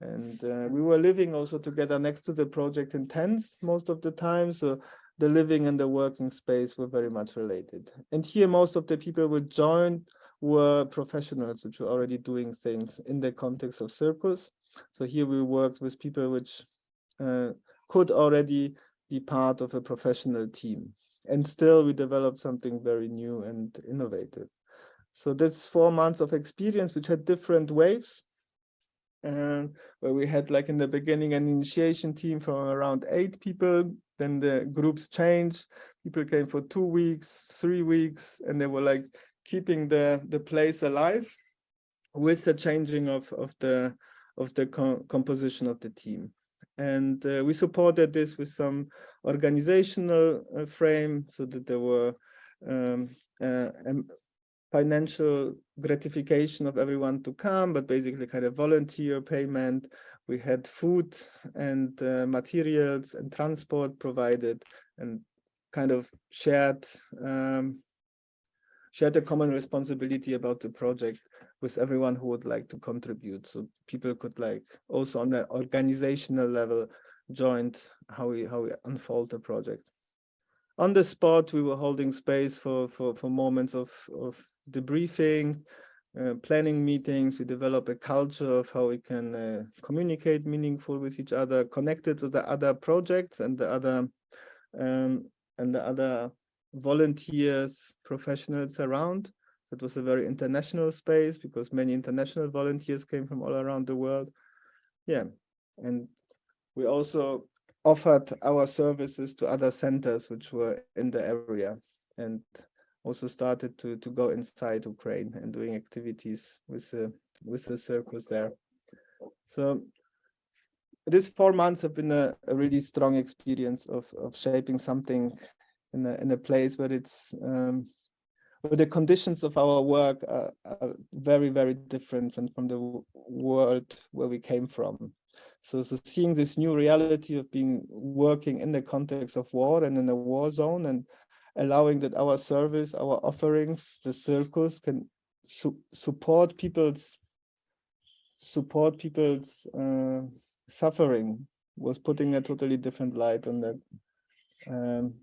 And uh, we were living also together next to the project in tents most of the time. So the living and the working space were very much related. And here, most of the people who joined were professionals, which were already doing things in the context of circus. So here we worked with people which uh, could already be part of a professional team. And still we developed something very new and innovative. So this four months of experience, which had different waves, and where we had like in the beginning an initiation team from around eight people, then the groups changed, people came for two weeks, three weeks, and they were like keeping the, the place alive with the changing of, of the of the co composition of the team. And uh, we supported this with some organizational uh, frame so that there were um, uh, financial gratification of everyone to come, but basically kind of volunteer payment. We had food and uh, materials and transport provided and kind of shared um, shared a common responsibility about the project with everyone who would like to contribute. So people could like also on the organizational level joined how we how we unfold the project. On the spot, we were holding space for for for moments of of debriefing, uh, planning meetings. We develop a culture of how we can uh, communicate meaningful with each other, connected to the other projects and the other um, and the other volunteers, professionals around. That was a very international space because many international volunteers came from all around the world. Yeah, and we also offered our services to other centers which were in the area and also started to to go inside Ukraine and doing activities with the with the circus there. So these four months have been a, a really strong experience of of shaping something in a in a place where it's um, where the conditions of our work are, are very very different from, from the world where we came from. So, so seeing this new reality of being working in the context of war and in a war zone and allowing that our service, our offerings, the circus can su support people's support people's uh, suffering was putting a totally different light on that. Um,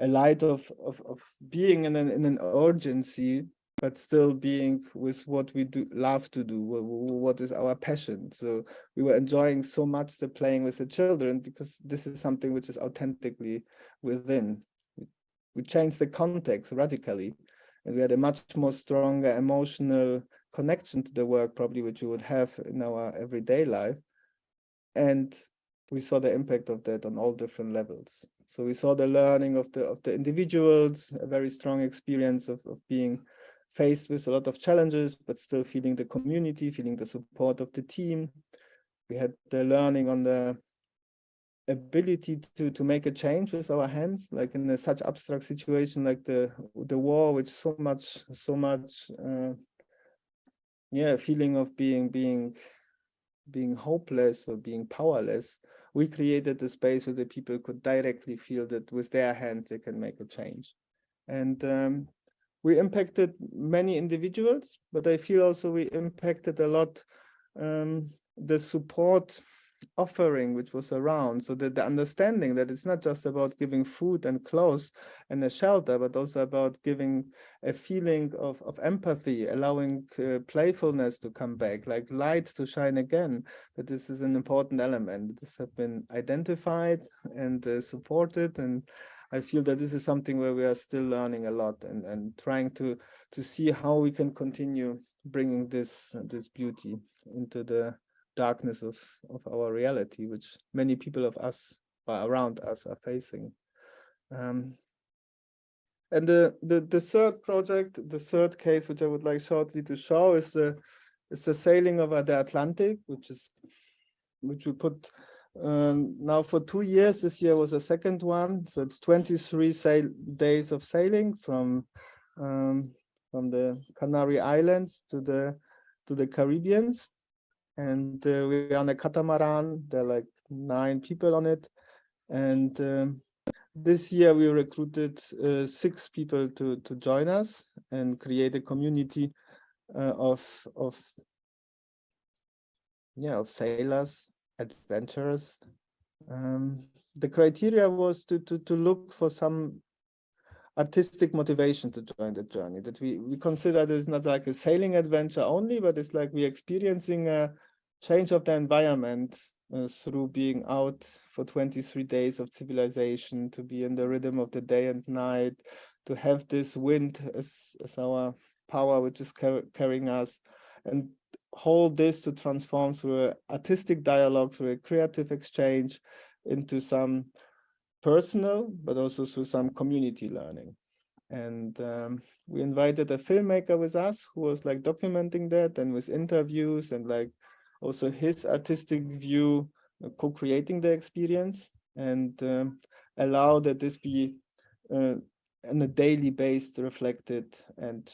a light of, of, of being in an, in an urgency but still being with what we do love to do what is our passion. So we were enjoying so much the playing with the children because this is something which is authentically within. We changed the context radically and we had a much more stronger emotional connection to the work probably which we would have in our everyday life. And we saw the impact of that on all different levels. So we saw the learning of the of the individuals a very strong experience of, of being faced with a lot of challenges, but still feeling the community, feeling the support of the team. We had the learning on the ability to to make a change with our hands, like in a, such abstract situation like the the war, which so much so much, uh, yeah, feeling of being being being hopeless or being powerless. We created a space where the people could directly feel that with their hands they can make a change, and um, we impacted many individuals, but I feel also we impacted a lot um, the support offering which was around. So that the understanding that it's not just about giving food and clothes and a shelter but also about giving a feeling of, of empathy allowing uh, playfulness to come back like light to shine again that this is an important element. This have been identified and uh, supported and I feel that this is something where we are still learning a lot and, and trying to to see how we can continue bringing this this beauty into the darkness of of our reality, which many people of us around us are facing. Um, and the, the the third project, the third case, which I would like shortly to show, is the is the sailing over the Atlantic, which is which we put um, now for two years, this year was a second one. So it's 23 sail days of sailing from um, from the Canary Islands to the to the Caribbeans. And uh, we're on a catamaran. There are like nine people on it. And um, this year we recruited uh, six people to to join us and create a community uh, of of yeah of sailors adventurous. Um, the criteria was to, to, to look for some artistic motivation to join the journey that we, we consider this not like a sailing adventure only, but it's like we're experiencing a change of the environment uh, through being out for 23 days of civilization, to be in the rhythm of the day and night, to have this wind as, as our power, which is car carrying us, and hold this to transform through artistic dialogue, through a creative exchange into some personal, but also through some community learning. And um, we invited a filmmaker with us who was like documenting that and with interviews and like also his artistic view, uh, co-creating the experience and um, allow that this be uh, on a daily based reflected and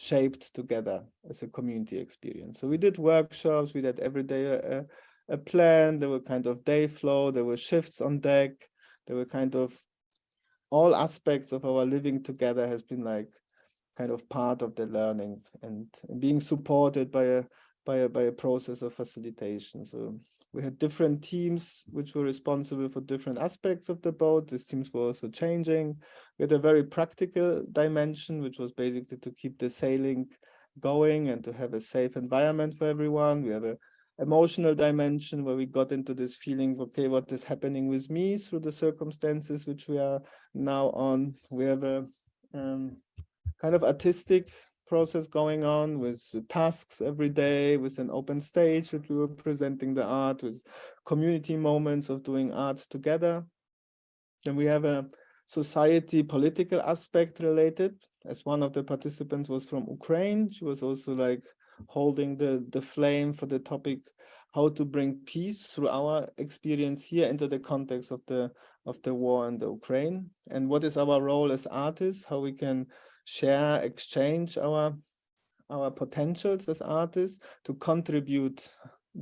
shaped together as a community experience. So we did workshops, we did every day a, a plan, there were kind of day flow, there were shifts on deck, there were kind of all aspects of our living together has been like kind of part of the learning and being supported by a by a by a process of facilitation. So we had different teams which were responsible for different aspects of the boat. These teams were also changing. We had a very practical dimension, which was basically to keep the sailing going and to have a safe environment for everyone. We have a emotional dimension where we got into this feeling, okay, what is happening with me through the circumstances which we are now on. We have a um, kind of artistic process going on with tasks every day, with an open stage which we were presenting the art, with community moments of doing art together. Then we have a society political aspect related, as one of the participants was from Ukraine. She was also like holding the, the flame for the topic how to bring peace through our experience here into the context of the of the war in the Ukraine and what is our role as artists how we can share exchange our our potentials as artists to contribute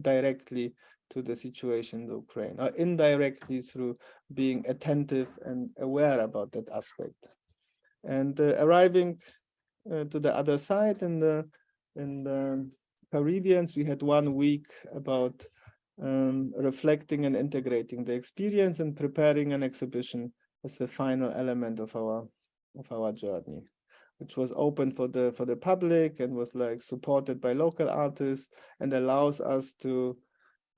directly to the situation in Ukraine or indirectly through being attentive and aware about that aspect. And uh, arriving uh, to the other side in the in the Caribbeans, we had one week about um, reflecting and integrating the experience and preparing an exhibition as a final element of our of our journey, which was open for the for the public and was like supported by local artists and allows us to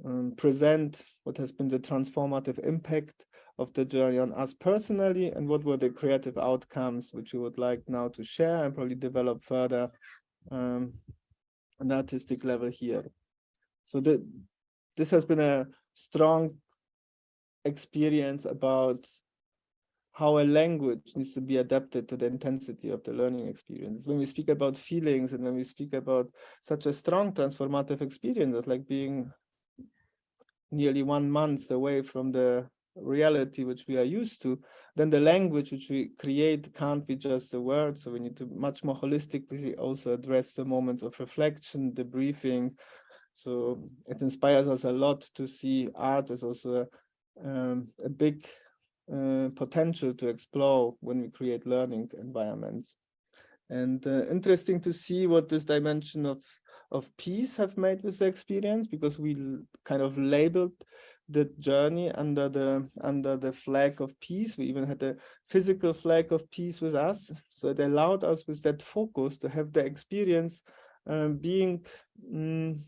um, present what has been the transformative impact of the journey on us personally and what were the creative outcomes which we would like now to share and probably develop further um, an artistic level here. So that this has been a strong experience about how a language needs to be adapted to the intensity of the learning experience. When we speak about feelings and when we speak about such a strong transformative experience, like being nearly one month away from the reality which we are used to, then the language which we create can't be just a word. So we need to much more holistically also address the moments of reflection, debriefing. So it inspires us a lot to see art as also um, a big uh, potential to explore when we create learning environments. And uh, interesting to see what this dimension of of peace have made with the experience because we kind of labeled the journey under the under the flag of peace. We even had a physical flag of peace with us. So it allowed us with that focus to have the experience um, being um,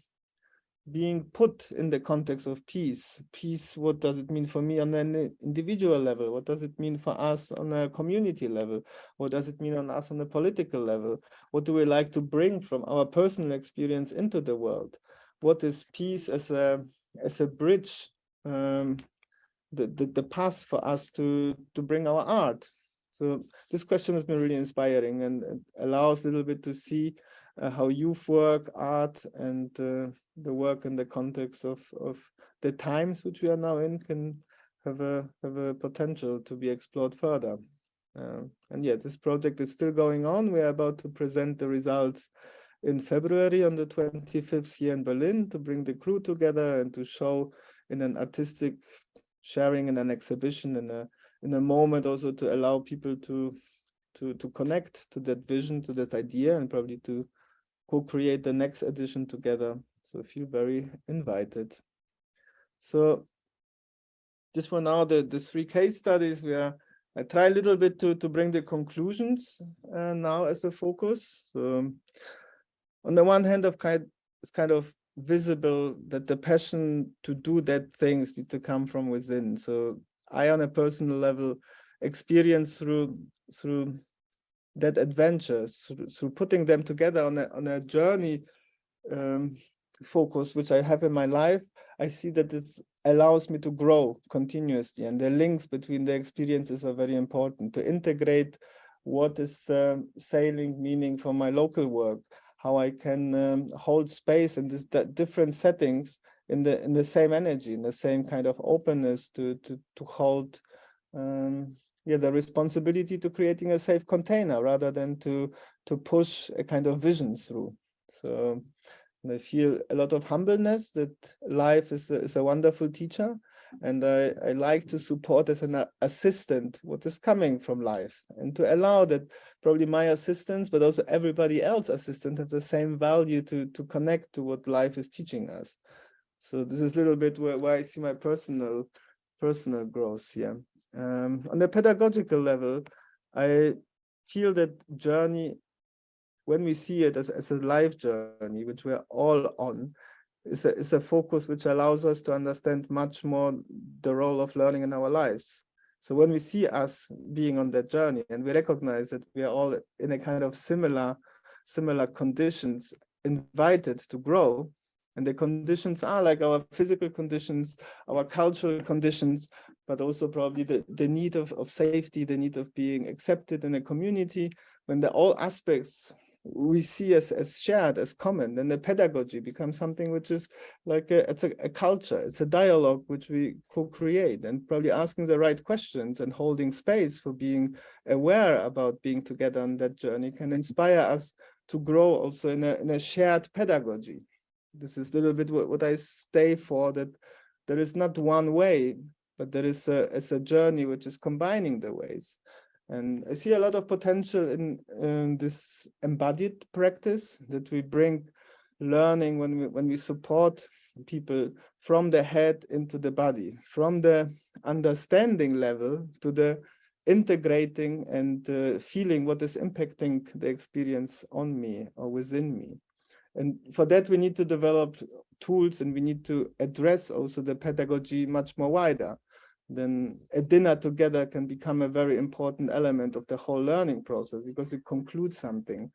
being put in the context of peace. Peace, what does it mean for me on an individual level? What does it mean for us on a community level? What does it mean on us on a political level? What do we like to bring from our personal experience into the world? What is peace as a as a bridge um, the, the, the path for us to, to bring our art. So this question has been really inspiring and allows a little bit to see uh, how youth work, art, and uh, the work in the context of, of the times which we are now in can have a have a potential to be explored further. Uh, and yeah, this project is still going on. We are about to present the results in February on the 25th here in Berlin to bring the crew together and to show in an artistic sharing in an exhibition in a in a moment also to allow people to to to connect to that vision to that idea and probably to co-create the next edition together so feel very invited so just for now the the three case studies where I try a little bit to to bring the conclusions uh, now as a focus so on the one hand of kind it's kind of visible that the passion to do that things need to come from within. So I, on a personal level, experience through through that adventure, through, through putting them together on a on a journey um, focus which I have in my life, I see that it allows me to grow continuously, and the links between the experiences are very important to integrate what is uh, sailing meaning for my local work how I can um, hold space in this different settings in the in the same energy, in the same kind of openness to to to hold um, yeah the responsibility to creating a safe container rather than to to push a kind of vision through. So I feel a lot of humbleness that life is a, is a wonderful teacher and I, I like to support as an assistant what is coming from life and to allow that probably my assistants, but also everybody else assistant have the same value to, to connect to what life is teaching us. So this is a little bit where, where I see my personal personal growth here. Um, on the pedagogical level, I feel that journey, when we see it as, as a life journey, which we're all on, is a, is a focus which allows us to understand much more the role of learning in our lives. So when we see us being on that journey and we recognize that we are all in a kind of similar similar conditions invited to grow. And the conditions are like our physical conditions, our cultural conditions, but also probably the, the need of, of safety, the need of being accepted in a community, when the all aspects we see as, as shared, as common, then the pedagogy becomes something which is like a, it's a, a culture, it's a dialogue which we co-create and probably asking the right questions and holding space for being aware about being together on that journey can inspire us to grow also in a, in a shared pedagogy. This is a little bit what, what I stay for, that there is not one way, but there is a, a journey which is combining the ways. And I see a lot of potential in, in this embodied practice that we bring learning when we when we support people from the head into the body, from the understanding level to the integrating and uh, feeling what is impacting the experience on me or within me. And for that, we need to develop tools and we need to address also the pedagogy much more wider then a dinner together can become a very important element of the whole learning process because it concludes something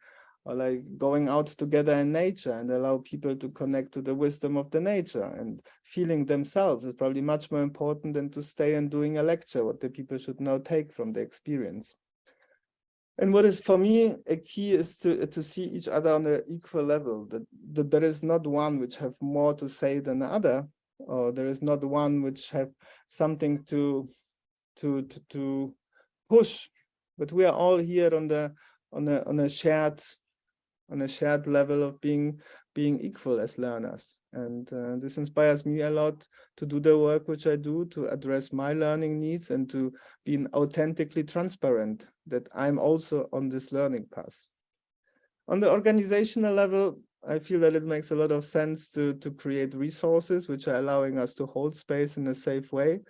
or like going out together in nature and allow people to connect to the wisdom of the nature and feeling themselves is probably much more important than to stay and doing a lecture what the people should now take from the experience. And what is for me a key is to to see each other on an equal level that, that there is not one which have more to say than the other or there is not one which have something to to to, to push. But we are all here on the on a on a shared on a shared level of being being equal as learners. And uh, this inspires me a lot to do the work which i do to address my learning needs and to be authentically transparent that i'm also on this learning path. On the organizational level I feel that it makes a lot of sense to, to create resources which are allowing us to hold space in a safe way.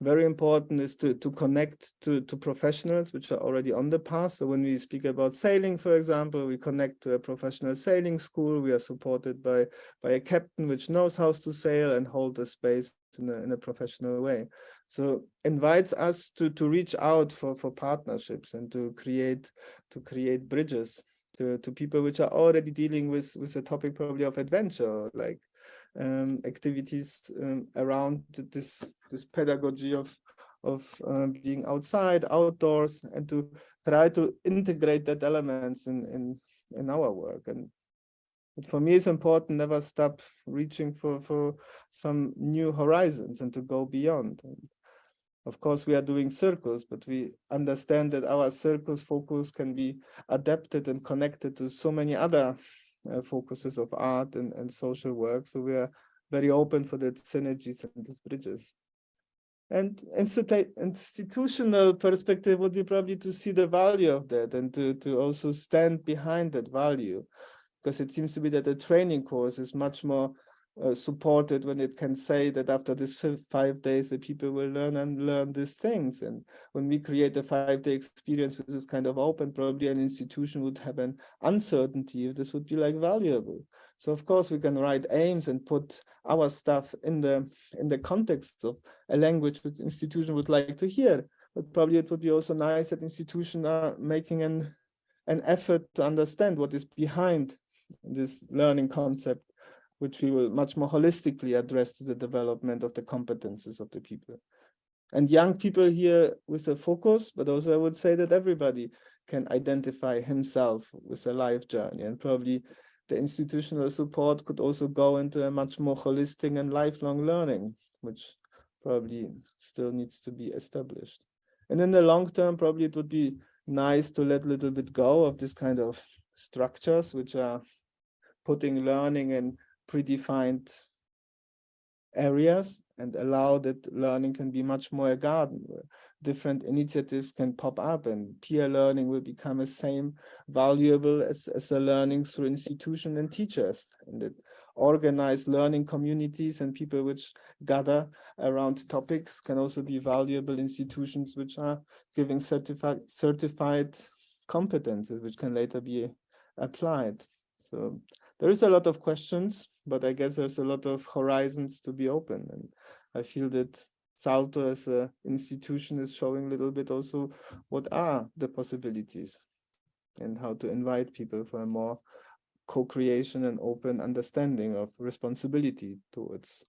Very important is to, to connect to, to professionals which are already on the path. So when we speak about sailing, for example, we connect to a professional sailing school. We are supported by, by a captain which knows how to sail and hold the space in a, in a professional way. So invites us to, to reach out for, for partnerships and to create to create bridges to, to people which are already dealing with, with the topic probably of adventure, like um, activities um, around this, this pedagogy of, of uh, being outside, outdoors, and to try to integrate that elements in, in, in our work. And for me, it's important never stop reaching for, for some new horizons and to go beyond. Of course, we are doing circus, but we understand that our circus focus can be adapted and connected to so many other uh, focuses of art and, and social work. So we are very open for the synergies and these bridges. And institutional perspective would be probably to see the value of that and to, to also stand behind that value. Because it seems to be that the training course is much more uh, supported when it can say that after this five days the people will learn and learn these things. And when we create a five-day experience which is kind of open probably an institution would have an uncertainty if this would be like valuable. So of course we can write aims and put our stuff in the in the context of a language which institution would like to hear. But probably it would be also nice that institutions are making an an effort to understand what is behind this learning concept which we will much more holistically address to the development of the competences of the people. And young people here with a focus, but also I would say that everybody can identify himself with a life journey and probably the institutional support could also go into a much more holistic and lifelong learning, which probably still needs to be established. And in the long term, probably it would be nice to let a little bit go of this kind of structures, which are putting learning in predefined areas and allow that learning can be much more a garden where different initiatives can pop up and peer learning will become the same valuable as, as a learning through institution and teachers. And that organized learning communities and people which gather around topics can also be valuable institutions which are giving certified certified competences which can later be applied. So there is a lot of questions but I guess there's a lot of horizons to be open. And I feel that Salto as an institution is showing a little bit also what are the possibilities. and how to invite people for a more co-creation and open understanding of responsibility towards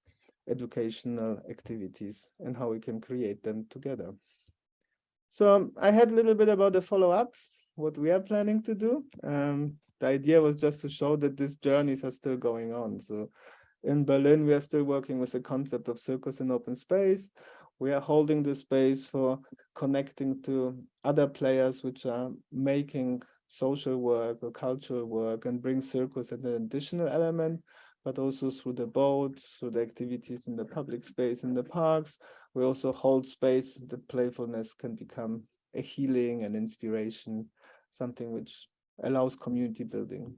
educational activities and how we can create them together. So I had a little bit about the follow-up, what we are planning to do. Um, the idea was just to show that these journeys are still going on. So in Berlin, we are still working with the concept of circus in open space. We are holding the space for connecting to other players which are making social work or cultural work and bring circus as an additional element, but also through the boats, through the activities in the public space, in the parks. We also hold space that playfulness can become a healing and inspiration, something which allows community building.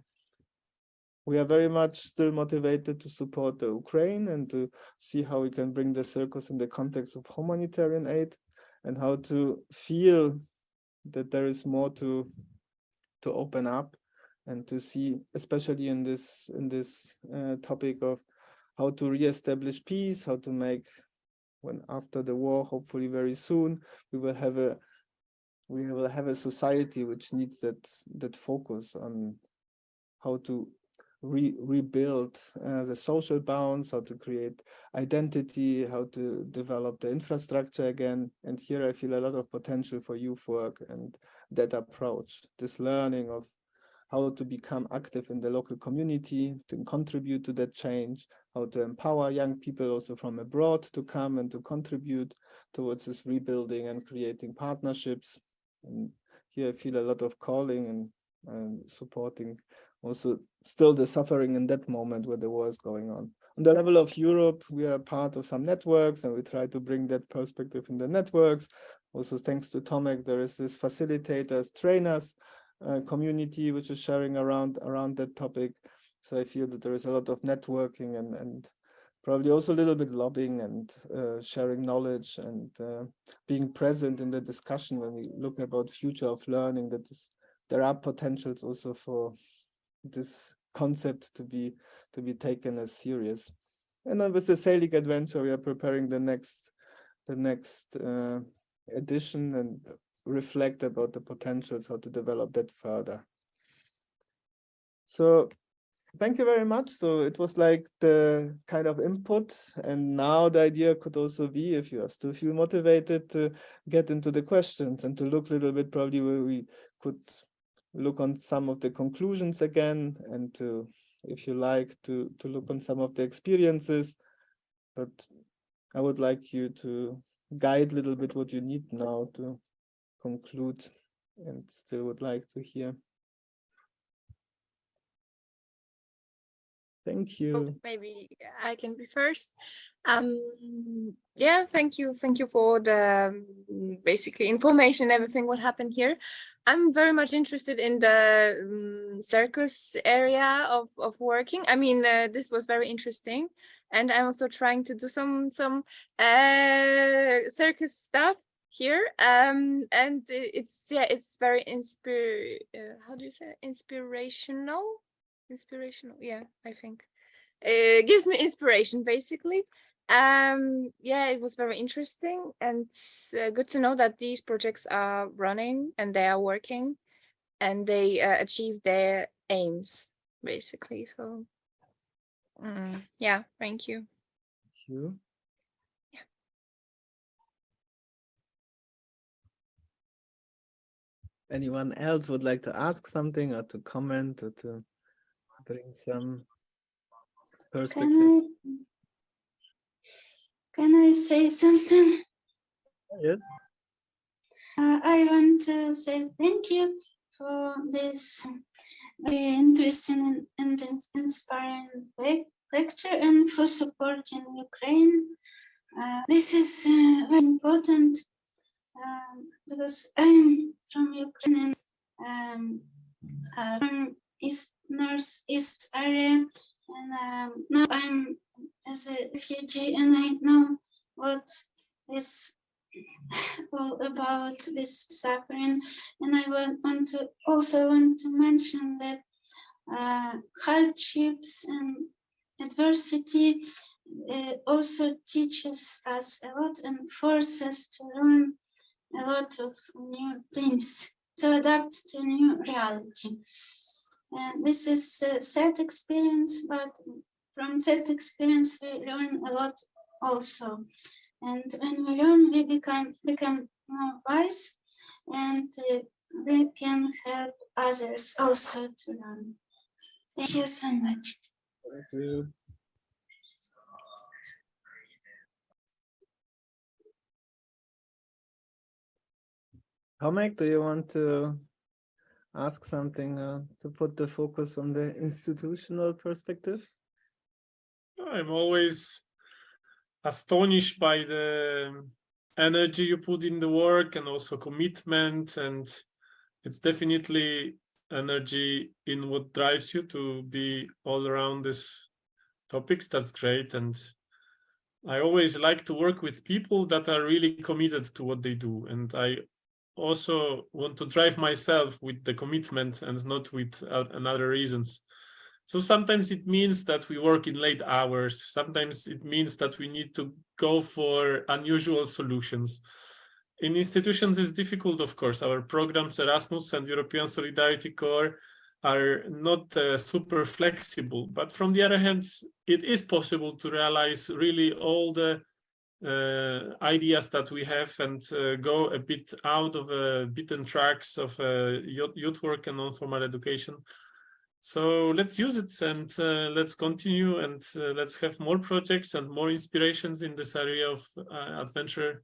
We are very much still motivated to support the Ukraine and to see how we can bring the circus in the context of humanitarian aid and how to feel that there is more to to open up and to see, especially in this in this uh, topic of how to reestablish peace, how to make when after the war, hopefully very soon, we will have a we will have a society which needs that that focus on how to re rebuild uh, the social bounds, how to create identity, how to develop the infrastructure again. And here I feel a lot of potential for youth work and that approach, this learning of how to become active in the local community, to contribute to that change, how to empower young people also from abroad to come and to contribute towards this rebuilding and creating partnerships. And here I feel a lot of calling and, and supporting also still the suffering in that moment where the war is going on. On the level of Europe, we are part of some networks and we try to bring that perspective in the networks. Also, thanks to Tomek, there is this facilitators, trainers uh, community, which is sharing around around that topic. So I feel that there is a lot of networking and, and probably also a little bit lobbying and uh, sharing knowledge and uh, being present in the discussion when we look about future of learning that there are potentials also for this concept to be to be taken as serious. And then with the Selig adventure, we are preparing the next the next uh, edition and reflect about the potentials, how to develop that further. So thank you very much. So it was like the kind of input. And now the idea could also be, if you are still feel motivated to get into the questions and to look a little bit probably where we could look on some of the conclusions again and to, if you like, to, to look on some of the experiences. But I would like you to guide a little bit what you need now to conclude and still would like to hear. Thank you. Oh, maybe I can be first. Um, yeah, thank you. Thank you for the um, basically information, everything what happened here. I'm very much interested in the um, circus area of, of working. I mean, uh, this was very interesting. And I'm also trying to do some some uh, circus stuff here. Um, and it's, yeah, it's very inspire, uh, how do you say, inspirational? Inspirational, yeah, I think. It gives me inspiration, basically um yeah it was very interesting and uh, good to know that these projects are running and they are working and they uh, achieve their aims basically so mm, yeah thank you Thank you. Yeah. Anyone else would like to ask something or to comment or to bring some perspective? Can I, can I say something? Yes. Uh, I want to say thank you for this very interesting and inspiring le- lecture and for supporting Ukraine. Uh, this is uh, very important um, because I'm from Ukraine and um, uh, from East Northeast area, and um, now I'm as a refugee, and I know what is all about this suffering. And I want, to also want to mention that uh, hardships and adversity uh, also teaches us a lot and forces to learn a lot of new things. to adapt to new reality. And this is a sad experience, but from that experience we learn a lot also. And when we learn, we become become more wise, and uh, we can help others also to learn. Thank you so much. Thank you. Tomek, do you want to ask something uh, to put the focus on the institutional perspective? I'm always astonished by the energy you put in the work and also commitment and it's definitely energy in what drives you to be all around these topics that's great and i always like to work with people that are really committed to what they do and i also want to drive myself with the commitment and not with uh, another reasons so sometimes it means that we work in late hours. Sometimes it means that we need to go for unusual solutions. In institutions, it's difficult, of course. Our programs, Erasmus and European Solidarity Corps, are not uh, super flexible. But from the other hand, it is possible to realize really all the ideas that we have and uh, go a bit out of uh, beaten tracks of uh, youth, work and non-formal education so let's use it and uh, let's continue and uh, let's have more projects and more inspirations in this area of uh, adventure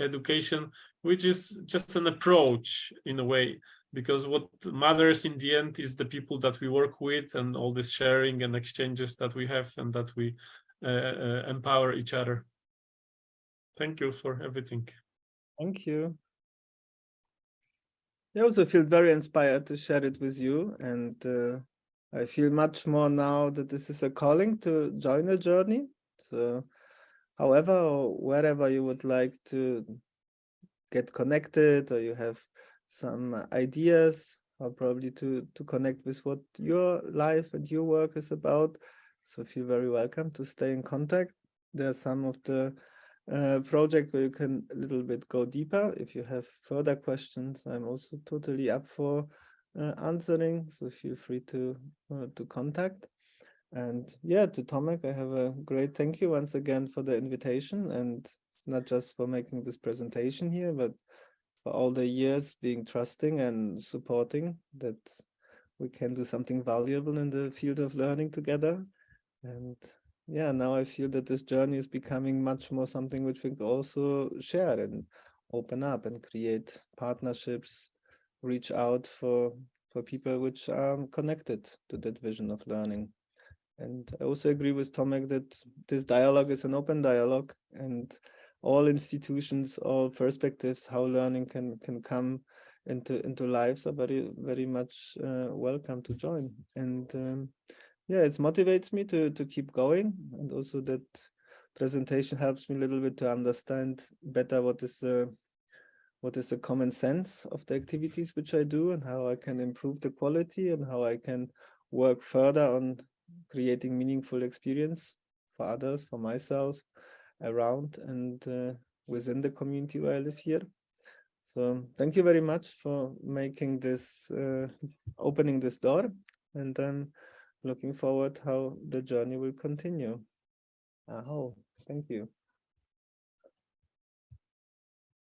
education, which is just an approach in a way, because what matters in the end is the people that we work with and all this sharing and exchanges that we have and that we uh, uh, empower each other. Thank you for everything. Thank you. I also feel very inspired to share it with you and uh, I feel much more now that this is a calling to join a journey. So however, or wherever you would like to get connected or you have some ideas or probably to, to connect with what your life and your work is about. So feel very welcome to stay in contact. There are some of the uh, project where you can a little bit go deeper. If you have further questions, I'm also totally up for uh, answering. So feel free to uh, to contact. And yeah, to Tomek, I have a great thank you once again for the invitation and not just for making this presentation here, but for all the years being trusting and supporting that we can do something valuable in the field of learning together. And yeah, now I feel that this journey is becoming much more something which we can also share and open up and create partnerships, reach out for for people which are connected to that vision of learning. And I also agree with Tomek that this dialogue is an open dialogue and all institutions, all perspectives, how learning can can come into into lives are very very much uh, welcome to join. And um, yeah, it motivates me to to keep going, and also that presentation helps me a little bit to understand better what is the what is the common sense of the activities which I do and how I can improve the quality and how I can work further on creating meaningful experience for others, for myself, around and uh, within the community where I live here. So thank you very much for making this, uh, opening this door and I'm looking forward how the journey will continue. Aho, thank you.